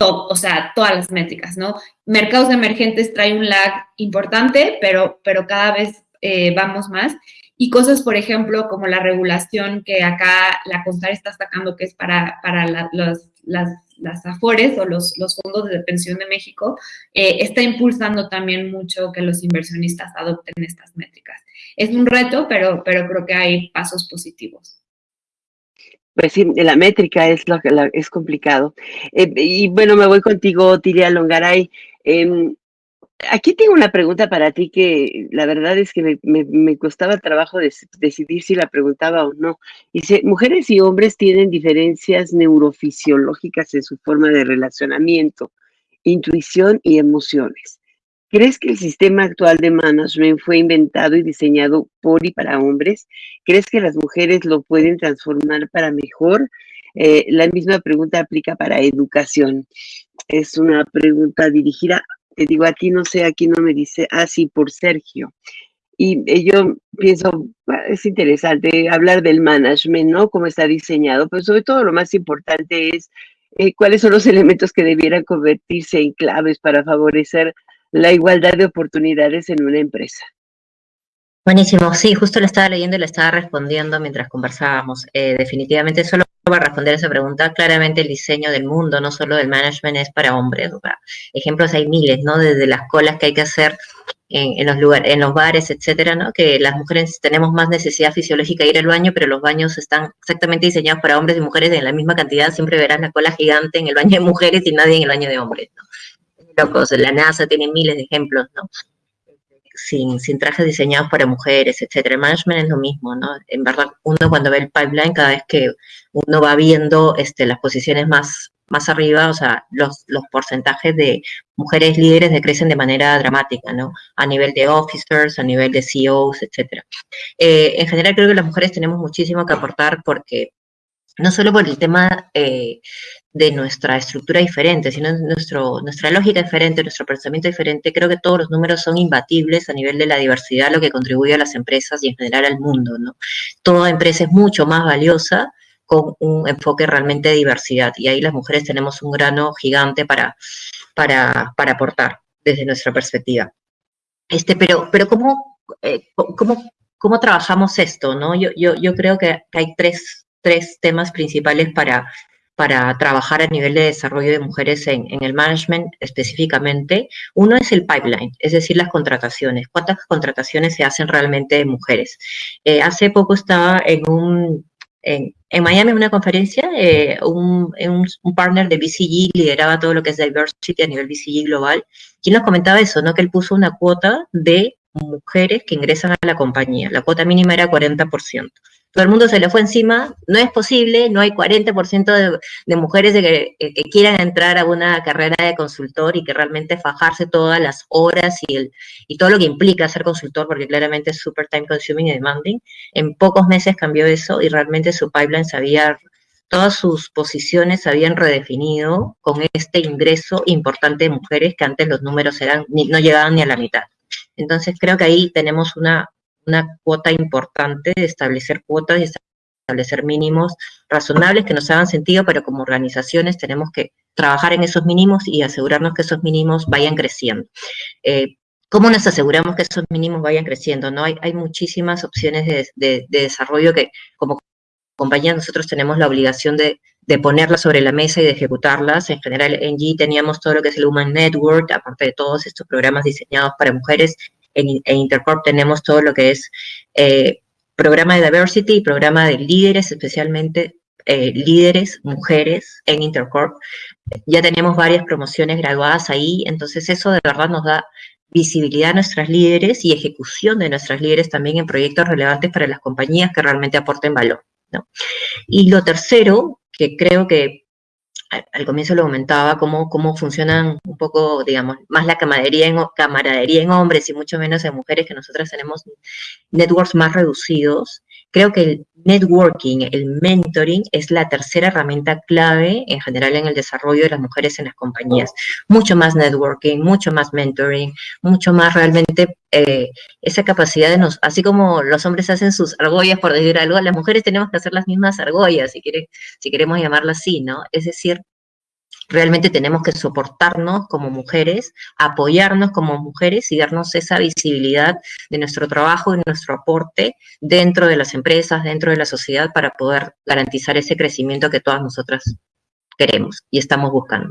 todo, o sea, todas las métricas, ¿no? Mercados emergentes trae un lag importante, pero, pero cada vez eh, vamos más. Y cosas, por ejemplo, como la regulación que acá la CONSAR está sacando, que es para, para la, los, las, las AFORES o los, los fondos de pensión de México, eh, está impulsando también mucho que los inversionistas adopten estas métricas. Es un reto, pero, pero creo que hay pasos positivos. Pues sí, la métrica es lo que es complicado. Eh, y bueno, me voy contigo, Tiria Longaray. Eh, aquí tengo una pregunta para ti que la verdad es que me, me, me costaba trabajo de, decidir si la preguntaba o no. Dice, mujeres y hombres tienen diferencias neurofisiológicas en su forma de relacionamiento, intuición y emociones. ¿Crees que el sistema actual de management fue inventado y diseñado por y para hombres? ¿Crees que las mujeres lo pueden transformar para mejor? Eh, la misma pregunta aplica para educación. Es una pregunta dirigida, te digo a ti, no sé, aquí no me dice, ah, sí, por Sergio. Y eh, yo pienso, ah, es interesante hablar del management, ¿no? Cómo está diseñado, pero sobre todo lo más importante es eh, cuáles son los elementos que debieran convertirse en claves para favorecer la igualdad de oportunidades en una empresa. Buenísimo, sí, justo lo estaba leyendo y le estaba respondiendo mientras conversábamos. Eh, definitivamente, solo para responder esa pregunta, claramente el diseño del mundo, no solo del management, es para hombres. ejemplos hay miles, ¿no? Desde las colas que hay que hacer en, los lugares, en los bares, etcétera, ¿no? Que las mujeres tenemos más necesidad fisiológica de ir al baño, pero los baños están exactamente diseñados para hombres y mujeres en la misma cantidad. Siempre verás la cola gigante en el baño de mujeres y nadie en el baño de hombres, ¿no? La NASA tiene miles de ejemplos, ¿no? sin, sin trajes diseñados para mujeres, etcétera. El management es lo mismo, ¿no? En verdad, uno cuando ve el pipeline, cada vez que uno va viendo este, las posiciones más, más arriba, o sea, los, los porcentajes de mujeres líderes decrecen de manera dramática, ¿no? A nivel de officers, a nivel de CEOs, etcétera. Eh, en general creo que las mujeres tenemos muchísimo que aportar porque no solo por el tema eh, de nuestra estructura diferente, sino nuestro, nuestra lógica diferente, nuestro pensamiento diferente, creo que todos los números son imbatibles a nivel de la diversidad, lo que contribuye a las empresas y en general al mundo, ¿no? Toda empresa es mucho más valiosa con un enfoque realmente de diversidad y ahí las mujeres tenemos un grano gigante para, para, para aportar desde nuestra perspectiva. Este, pero, pero ¿cómo, eh, cómo, cómo trabajamos esto? ¿no? Yo, yo, yo creo que hay tres tres temas principales para, para trabajar a nivel de desarrollo de mujeres en, el management específicamente. Uno es el pipeline, es decir, las contrataciones. ¿Cuántas contrataciones se hacen realmente de mujeres? Eh, hace poco estaba en un... Miami en una conferencia, eh, un, un, partner de BCG lideraba todo lo que es diversity a nivel BCG global, quien nos comentaba eso, ¿no? Que él puso una cuota de mujeres que ingresan a la compañía. La cuota mínima era 40% todo el mundo se le fue encima, no es posible, no hay 40% de, mujeres que, quieran entrar a una carrera de consultor y que realmente fajarse todas las horas y, todo lo que implica ser consultor, porque claramente es super time consuming y demanding. En pocos meses cambió eso y realmente su pipeline se había, todas sus posiciones se habían redefinido con este ingreso importante de mujeres que antes los números eran, no llegaban ni a la mitad. Entonces creo que ahí tenemos una una cuota importante de establecer cuotas y establecer mínimos razonables que nos hagan sentido, pero como organizaciones tenemos que trabajar en esos mínimos y asegurarnos que esos mínimos vayan creciendo. Eh, ¿Cómo nos aseguramos que esos mínimos vayan creciendo? ¿no? Hay, hay muchísimas opciones de, desarrollo que como compañía nosotros tenemos la obligación de, de, ponerlas sobre la mesa y de ejecutarlas. En general, en G teníamos todo lo que es el Human Network, aparte de todos estos programas diseñados para mujeres, en, Intercorp tenemos todo lo que es eh, programa de diversity y programa de líderes, especialmente eh, líderes, mujeres en Intercorp. Ya tenemos varias promociones graduadas ahí, entonces eso de verdad nos da visibilidad a nuestras líderes y ejecución de nuestras líderes también en proyectos relevantes para las compañías que realmente aporten valor. Y lo tercero, que creo que al, comienzo lo comentaba, cómo, cómo funcionan un poco, digamos, más la camaradería en, camaradería en hombres y mucho menos en mujeres, que nosotras tenemos networks más reducidos. Creo que el networking, el mentoring, es la tercera herramienta clave en general en el desarrollo de las mujeres en las compañías. Mucho más networking, mucho más mentoring, mucho más realmente eh, esa capacidad de nos, así como los hombres hacen sus argollas, por decir algo, las mujeres tenemos que hacer las mismas argollas, si, quiere, si queremos llamarlas así, ¿no? Es decir, realmente tenemos que soportarnos como mujeres, apoyarnos como mujeres y darnos esa visibilidad de nuestro trabajo y nuestro aporte dentro de las empresas, dentro de la sociedad, para poder garantizar ese crecimiento que todas nosotras queremos y estamos buscando.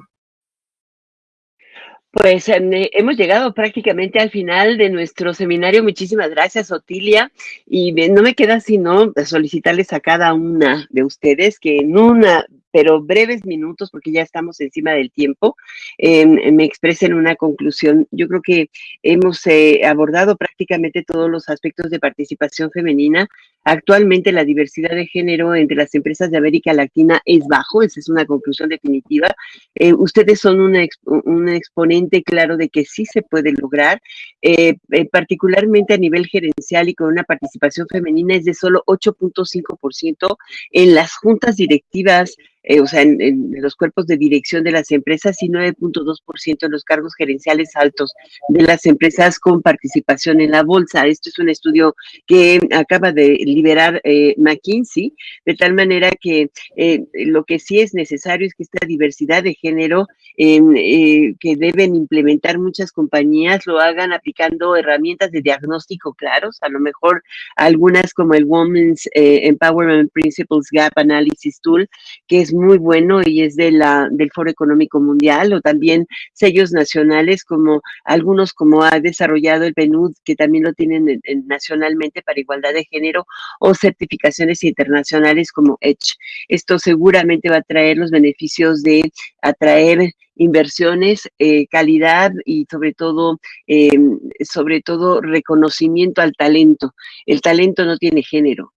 Pues eh, hemos llegado prácticamente al final de nuestro seminario. Muchísimas gracias, Otilia. Y no me queda sino solicitarles a cada una de ustedes que en una pero breves minutos, porque ya estamos encima del tiempo, em, me expresen una conclusión. Yo creo que hemos eh, abordado prácticamente todos los aspectos de participación femenina actualmente la diversidad de género entre las empresas de América Latina es bajo, esa es una conclusión definitiva. Eh, ustedes son un exponente claro de que sí se puede lograr, eh, eh, particularmente a nivel gerencial y con una participación femenina es de solo 8.5% en las juntas directivas eh, o sea, en, los cuerpos de dirección de las empresas y 9.2% en los cargos gerenciales altos de las empresas con participación en la bolsa. Esto es un estudio que acaba de liberar eh, McKinsey, de tal manera que eh, lo que sí es necesario es que esta diversidad de género que deben implementar muchas compañías lo hagan aplicando herramientas de diagnóstico claros, a lo mejor algunas como el Women's Empowerment Principles Gap Analysis Tool, que es muy bueno y es de la, del Foro Económico Mundial, o también sellos nacionales como algunos como ha desarrollado el PNUD, que también lo tienen nacionalmente para igualdad de género, o certificaciones internacionales como EDGE. Esto seguramente va a traer los beneficios de atraer inversiones, eh, calidad y sobre todo, em, sobre todo reconocimiento al talento. El talento no tiene género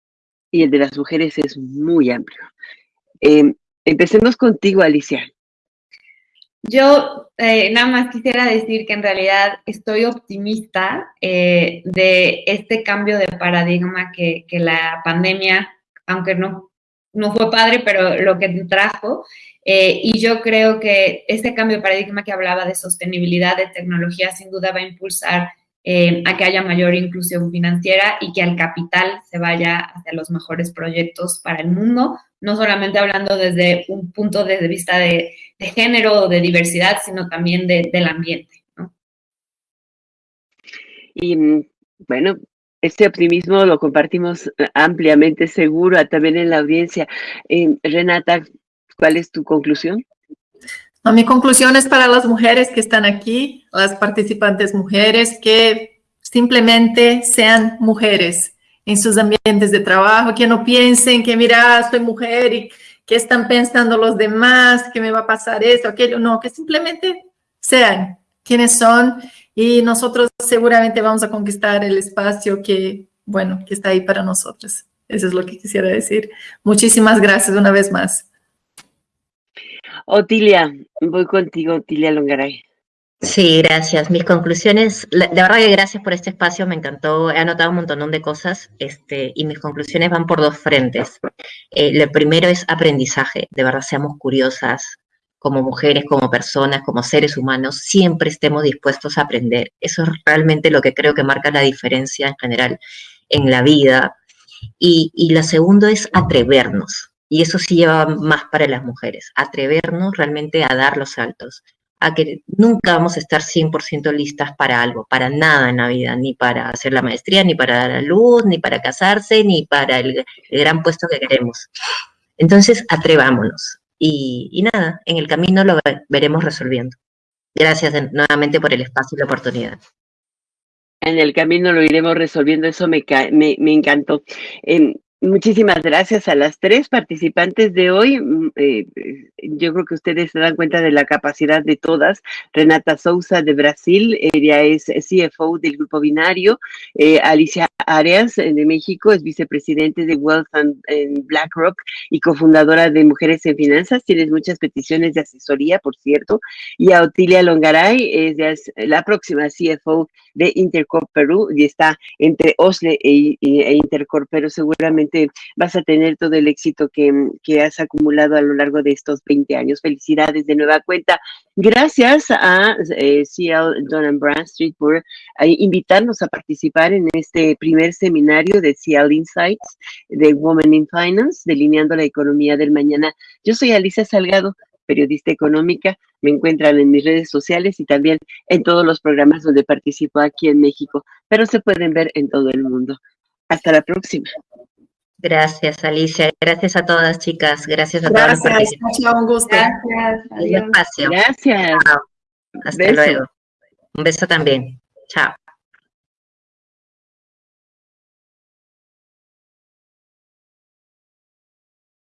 y el de las mujeres es muy amplio. Em, Empecemos contigo, Alicia. Yo eh, nada más quisiera decir que en realidad estoy optimista eh, de este cambio de paradigma que, la pandemia, aunque no, no fue padre, pero lo que trajo, eh, y yo creo que ese cambio de paradigma que hablaba de sostenibilidad de tecnología sin duda va a impulsar a que haya mayor inclusión financiera y que el capital se vaya hacia los mejores proyectos para el mundo, no solamente hablando desde un punto de vista de, género o de diversidad, sino también del ambiente. Y mm, bueno, este optimismo lo compartimos ampliamente, seguro, también en la audiencia. Eh, Renata, ¿cuál es tu conclusión? mi conclusión es para las mujeres que están aquí, las participantes mujeres, que simplemente sean mujeres en sus ambientes de trabajo, que no piensen que, mira, soy mujer y que están pensando los demás, que me va a pasar esto, aquello, no, que simplemente sean quienes son y nosotros seguramente vamos a conquistar el espacio que, bueno, que está ahí para nosotros. Eso es lo que quisiera decir. Muchísimas gracias una vez más. Otilia, voy contigo, Otilia Longaray. Sí, gracias. Mis conclusiones, de verdad que gracias por este espacio, me encantó, he anotado un montón de cosas este, y mis conclusiones van por dos frentes. Eh, lo primero es aprendizaje, de verdad seamos curiosas como mujeres, como personas, como seres humanos, siempre estemos dispuestos a aprender. Eso es realmente lo que creo que marca la diferencia en general en la vida. Y, y lo segundo es atrevernos, y eso sí lleva más para las mujeres, atrevernos realmente a dar los saltos a que nunca vamos a estar 100% listas para algo, para nada en la vida, ni para hacer la maestría, ni para dar a luz, ni para casarse, ni para el, gran puesto que queremos. Entonces, atrevámonos. Y, nada, en el camino lo veremos resolviendo. Gracias nuevamente por el espacio y la oportunidad. En el camino lo iremos resolviendo, eso me, me, me encantó. Em, Muchísimas gracias a las tres participantes de hoy. Mm, eh, yo creo que ustedes se dan cuenta de la capacidad de todas. Renata Souza de Brasil, ella es CFO del Grupo Binario. Eh, Alicia Arias de México es vicepresidente de Wealth en BlackRock y cofundadora de Mujeres en Finanzas. Tienes muchas peticiones de asesoría, por cierto. Y a Otilia Longaray, es la próxima CFO de Intercorp Perú y está entre OSLE e, e Intercorp, pero seguramente vas a tener todo el éxito que, has acumulado a lo largo de estos 20 años. Felicidades de nueva cuenta. Gracias a eh, CL Don Bradstreet por eh, invitarnos a participar en este primer seminario de CL Insights de Women in Finance, delineando la economía del mañana. Yo soy Alicia Salgado periodista económica. Me encuentran en mis redes sociales y también en todos los programas donde participo aquí en México, pero se pueden ver en todo el mundo. Hasta la próxima. Gracias, Alicia. Gracias a todas, chicas. Gracias a todas. Gracias, un gusto. Gracias. Gracias. Hasta luego. Un beso también. Chao.